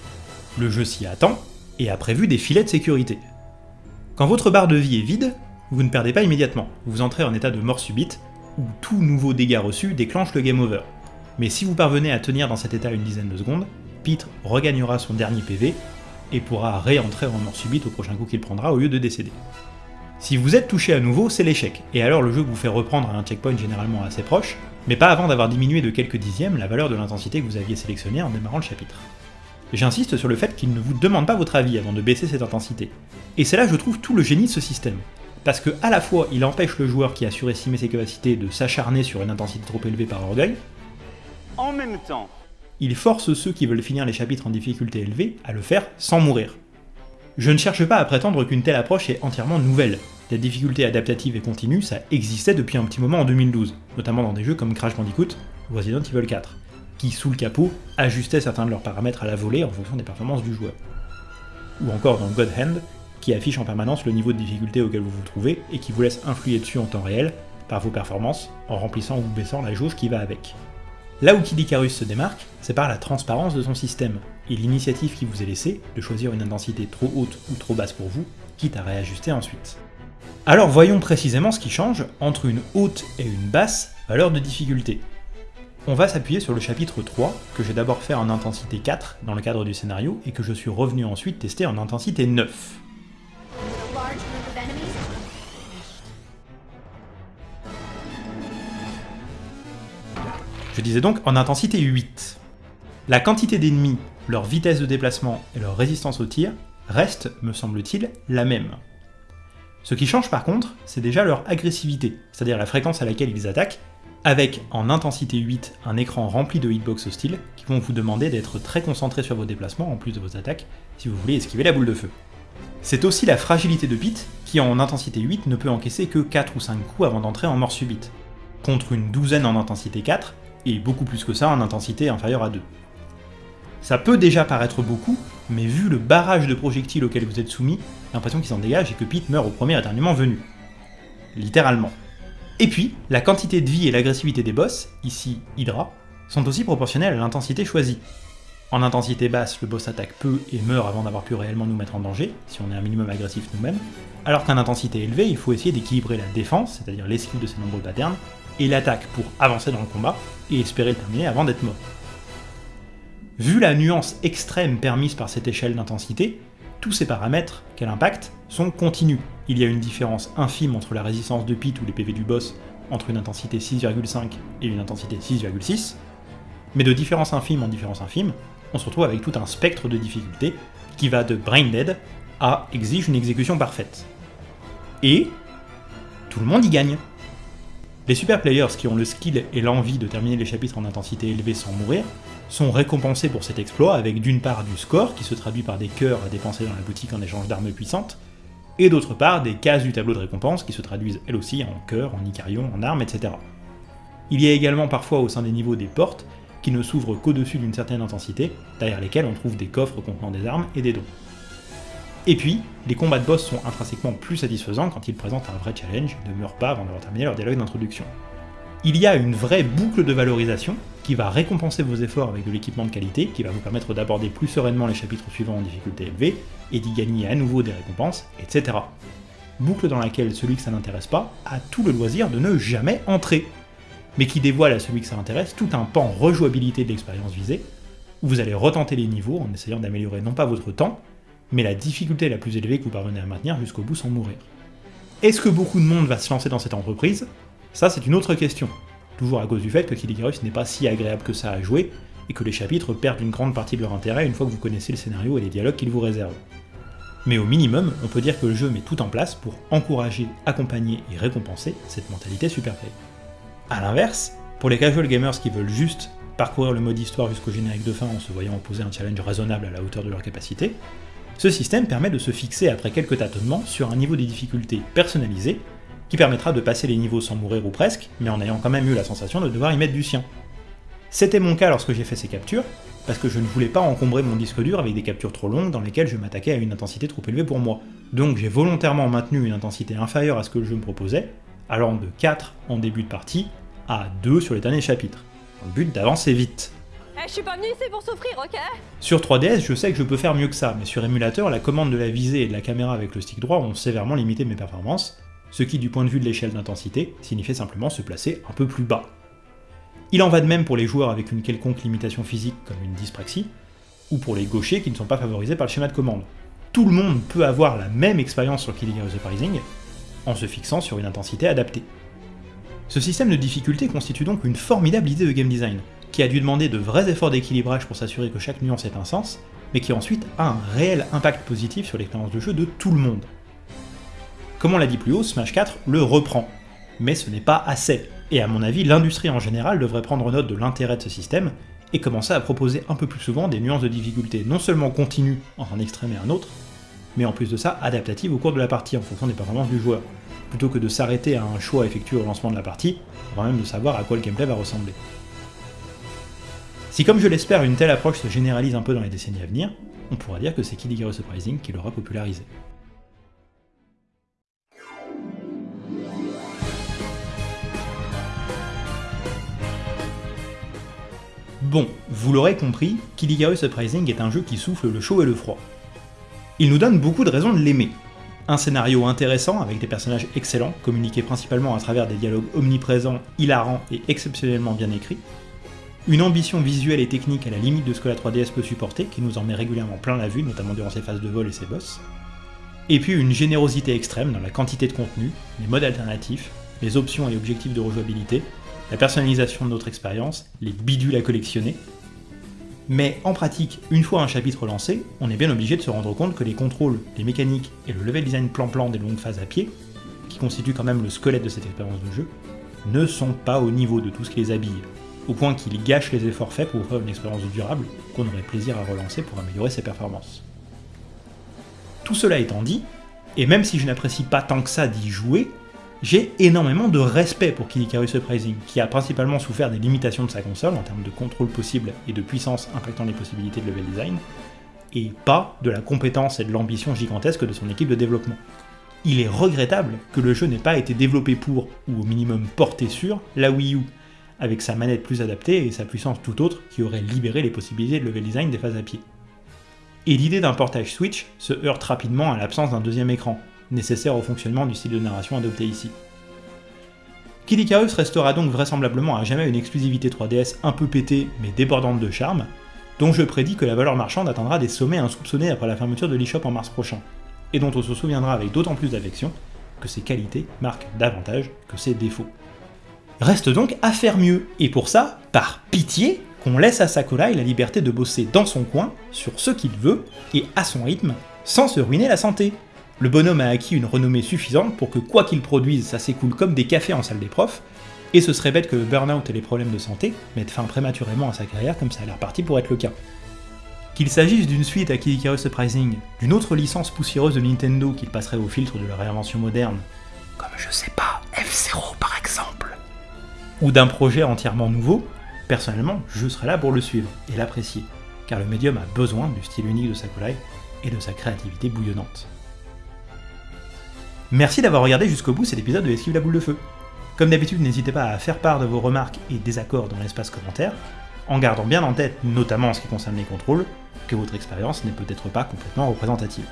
Le jeu s'y attend, et a prévu des filets de sécurité. Quand votre barre de vie est vide, vous ne perdez pas immédiatement, vous entrez en état de mort subite, où tout nouveau dégât reçu déclenche le game over. Mais si vous parvenez à tenir dans cet état une dizaine de secondes, Pete regagnera son dernier PV et pourra réentrer en mort subite au prochain coup qu'il prendra au lieu de décéder. Si vous êtes touché à nouveau, c'est l'échec, et alors le jeu vous fait reprendre à un checkpoint généralement assez proche, mais pas avant d'avoir diminué de quelques dixièmes la valeur de l'intensité que vous aviez sélectionnée en démarrant le chapitre. J'insiste sur le fait qu'il ne vous demande pas votre avis avant de baisser cette intensité. Et c'est là je trouve tout le génie de ce système. Parce que à la fois il empêche le joueur qui a surestimé ses capacités de s'acharner sur une intensité trop élevée par orgueil, En même temps, il force ceux qui veulent finir les chapitres en difficulté élevée à le faire sans mourir. Je ne cherche pas à prétendre qu'une telle approche est entièrement nouvelle. La difficulté adaptative et continue, ça existait depuis un petit moment en 2012, notamment dans des jeux comme Crash Bandicoot ou Resident Evil 4, qui, sous le capot, ajustaient certains de leurs paramètres à la volée en fonction des performances du joueur. Ou encore dans God Hand, qui affiche en permanence le niveau de difficulté auquel vous vous trouvez et qui vous laisse influer dessus en temps réel par vos performances en remplissant ou baissant la jauge qui va avec. Là où Kid Icarus se démarque, c'est par la transparence de son système, et l'initiative qui vous est laissée de choisir une intensité trop haute ou trop basse pour vous, quitte à réajuster ensuite. Alors voyons précisément ce qui change entre une haute et une basse valeur de difficulté. On va s'appuyer sur le chapitre 3, que j'ai d'abord fait en intensité 4 dans le cadre du scénario, et que je suis revenu ensuite tester en intensité 9. Je disais donc en intensité 8. La quantité d'ennemis, leur vitesse de déplacement et leur résistance au tir restent, me semble-t-il, la même. Ce qui change par contre, c'est déjà leur agressivité, c'est-à-dire la fréquence à laquelle ils attaquent, avec en intensité 8 un écran rempli de hitbox hostiles qui vont vous demander d'être très concentré sur vos déplacements en plus de vos attaques si vous voulez esquiver la boule de feu. C'est aussi la fragilité de Pete qui en intensité 8 ne peut encaisser que 4 ou 5 coups avant d'entrer en mort subite, contre une douzaine en intensité 4 et beaucoup plus que ça en intensité inférieure à 2. Ça peut déjà paraître beaucoup, mais vu le barrage de projectiles auquel vous êtes soumis, l'impression qu'il s'en dégage et que Pete meurt au premier éternuement venu. Littéralement. Et puis, la quantité de vie et l'agressivité des boss, ici Hydra, sont aussi proportionnelles à l'intensité choisie. En intensité basse, le boss attaque peu et meurt avant d'avoir pu réellement nous mettre en danger, si on est un minimum agressif nous-mêmes, alors qu'en intensité élevée, il faut essayer d'équilibrer la défense, c'est-à-dire l'esquive de ses nombreux patterns, et l'attaque pour avancer dans le combat et espérer le terminer avant d'être mort. Vu la nuance extrême permise par cette échelle d'intensité, tous ces paramètres qu'elle impacte sont continus. Il y a une différence infime entre la résistance de Pete ou les PV du boss entre une intensité 6,5 et une intensité 6,6, mais de différence infime en différence infime, on se retrouve avec tout un spectre de difficultés qui va de brain dead à exige une exécution parfaite. Et tout le monde y gagne. Les super players qui ont le skill et l'envie de terminer les chapitres en intensité élevée sans mourir sont récompensés pour cet exploit avec d'une part du score qui se traduit par des cœurs à dépenser dans la boutique en échange d'armes puissantes, et d'autre part des cases du tableau de récompense qui se traduisent elles aussi en cœurs, en icarions, en armes, etc. Il y a également parfois au sein des niveaux des portes qui ne s'ouvrent qu'au-dessus d'une certaine intensité, derrière lesquelles on trouve des coffres contenant des armes et des dons. Et puis, les combats de boss sont intrinsèquement plus satisfaisants quand ils présentent un vrai challenge et ne meurent pas avant d'avoir terminé leur dialogue d'introduction. Il y a une vraie boucle de valorisation qui va récompenser vos efforts avec de l'équipement de qualité, qui va vous permettre d'aborder plus sereinement les chapitres suivants en difficulté élevée, et d'y gagner à nouveau des récompenses, etc. Boucle dans laquelle celui que ça n'intéresse pas a tout le loisir de ne jamais entrer, mais qui dévoile à celui que ça intéresse tout un pan rejouabilité de l'expérience visée, où vous allez retenter les niveaux en essayant d'améliorer non pas votre temps, mais la difficulté la plus élevée que vous parvenez à maintenir jusqu'au bout sans mourir. Est-ce que beaucoup de monde va se lancer dans cette entreprise? Ça, c'est une autre question. Toujours à cause du fait que Kid Icarus n'est pas si agréable que ça à jouer, et que les chapitres perdent une grande partie de leur intérêt une fois que vous connaissez le scénario et les dialogues qu'il vous réserve. Mais au minimum, on peut dire que le jeu met tout en place pour encourager, accompagner et récompenser cette mentalité superplay. A l'inverse, pour les casual gamers qui veulent juste parcourir le mode histoire jusqu'au générique de fin en se voyant opposer un challenge raisonnable à la hauteur de leur capacité, ce système permet de se fixer après quelques tâtonnements sur un niveau de difficulté personnalisé, qui permettra de passer les niveaux sans mourir ou presque, mais en ayant quand même eu la sensation de devoir y mettre du sien. C'était mon cas lorsque j'ai fait ces captures, parce que je ne voulais pas encombrer mon disque dur avec des captures trop longues dans lesquelles je m'attaquais à une intensité trop élevée pour moi. Donc j'ai volontairement maintenu une intensité inférieure à ce que le jeu me proposait, allant de 4 en début de partie à 2 sur les derniers chapitres, dans but d'avancer vite. Eh, je suis pas venu ici pour souffrir, ok? Sur 3DS, je sais que je peux faire mieux que ça, mais sur émulateur, la commande de la visée et de la caméra avec le stick droit ont sévèrement limité mes performances, ce qui, du point de vue de l'échelle d'intensité, signifiait simplement se placer un peu plus bas. Il en va de même pour les joueurs avec une quelconque limitation physique comme une dyspraxie, ou pour les gauchers qui ne sont pas favorisés par le schéma de commande. Tout le monde peut avoir la même expérience sur Killing Heroes Uprising, en se fixant sur une intensité adaptée. Ce système de difficulté constitue donc une formidable idée de game design, qui a dû demander de vrais efforts d'équilibrage pour s'assurer que chaque nuance ait un sens, mais qui ensuite a un réel impact positif sur l'expérience de jeu de tout le monde. Comme on l'a dit plus haut, Smash 4 le reprend. Mais ce n'est pas assez, et à mon avis, l'industrie en général devrait prendre note de l'intérêt de ce système, et commencer à proposer un peu plus souvent des nuances de difficulté, non seulement continues entre un extrême et un autre, mais en plus de ça, adaptatives au cours de la partie en fonction des performances du joueur, plutôt que de s'arrêter à un choix effectué au lancement de la partie, avant même de savoir à quoi le gameplay va ressembler. Si comme je l'espère, une telle approche se généralise un peu dans les décennies à venir, on pourra dire que c'est Icarus Surprising qui l'aura popularisé. Bon, vous l'aurez compris, Kid Icarus Surprising est un jeu qui souffle le chaud et le froid. Il nous donne beaucoup de raisons de l'aimer. Un scénario intéressant avec des personnages excellents, communiqués principalement à travers des dialogues omniprésents, hilarants et exceptionnellement bien écrits. Une ambition visuelle et technique à la limite de ce que la 3DS peut supporter, qui nous en met régulièrement plein la vue, notamment durant ses phases de vol et ses boss. Et puis une générosité extrême dans la quantité de contenu, les modes alternatifs, les options et objectifs de rejouabilité, la personnalisation de notre expérience, les bidules à collectionner. Mais en pratique, une fois un chapitre lancé, on est bien obligé de se rendre compte que les contrôles, les mécaniques et le level design plan-plan des longues phases à pied, qui constituent quand même le squelette de cette expérience de jeu, ne sont pas au niveau de tout ce qui les habille, au point qu'ils gâchent les efforts faits pour offrir une expérience durable qu'on aurait plaisir à relancer pour améliorer ses performances. Tout cela étant dit, et même si je n'apprécie pas tant que ça d'y jouer, j'ai énormément de respect pour Kid Icarus Surprising, qui a principalement souffert des limitations de sa console en termes de contrôle possible et de puissance impactant les possibilités de level design, et pas de la compétence et de l'ambition gigantesque de son équipe de développement. Il est regrettable que le jeu n'ait pas été développé pour, ou au minimum porté sur, la Wii U, avec sa manette plus adaptée et sa puissance tout autre qui aurait libéré les possibilités de level design des phases à pied. Et l'idée d'un portage Switch se heurte rapidement à l'absence d'un deuxième écran, nécessaire au fonctionnement du style de narration adopté ici. Kid restera donc vraisemblablement à jamais une exclusivité 3DS un peu pétée mais débordante de charme, dont je prédis que la valeur marchande atteindra des sommets insoupçonnés après la fermeture de l'eShop en mars prochain, et dont on se souviendra avec d'autant plus d'affection que ses qualités marquent davantage que ses défauts. Reste donc à faire mieux, et pour ça, par pitié, qu'on laisse à Sakurai la liberté de bosser dans son coin, sur ce qu'il veut, et à son rythme, sans se ruiner la santé. Le bonhomme a acquis une renommée suffisante pour que quoi qu'il produise, ça s'écoule comme des cafés en salle des profs, et ce serait bête que le burn-out et les problèmes de santé mettent fin prématurément à sa carrière comme ça a l'air parti pour être le cas. Qu'il s'agisse d'une suite à Kid Icarus Surprising, d'une autre licence poussiéreuse de Nintendo qu'il passerait au filtre de la réinvention moderne, comme je sais pas, F-Zero par exemple, ou d'un projet entièrement nouveau, personnellement, je serais là pour le suivre et l'apprécier, car le médium a besoin du style unique de Sakurai et de sa créativité bouillonnante. Merci d'avoir regardé jusqu'au bout cet épisode de Esquive la boule de feu. Comme d'habitude, n'hésitez pas à faire part de vos remarques et désaccords dans l'espace commentaire, en gardant bien en tête, notamment en ce qui concerne les contrôles, que votre expérience n'est peut-être pas complètement représentative.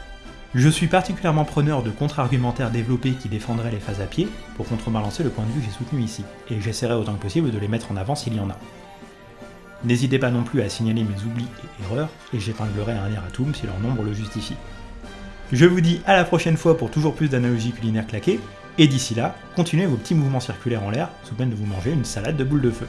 Je suis particulièrement preneur de contre-argumentaires développés qui défendraient les phases à pied pour contrebalancer le point de vue que j'ai soutenu ici, et j'essaierai autant que possible de les mettre en avant s'il y en a. N'hésitez pas non plus à signaler mes oublis et erreurs, et j'épinglerai un erratum si leur nombre le justifie. Je vous dis à la prochaine fois pour toujours plus d'analogies culinaires claquées, et d'ici là, continuez vos petits mouvements circulaires en l'air sous peine de vous manger une salade de boules de feu.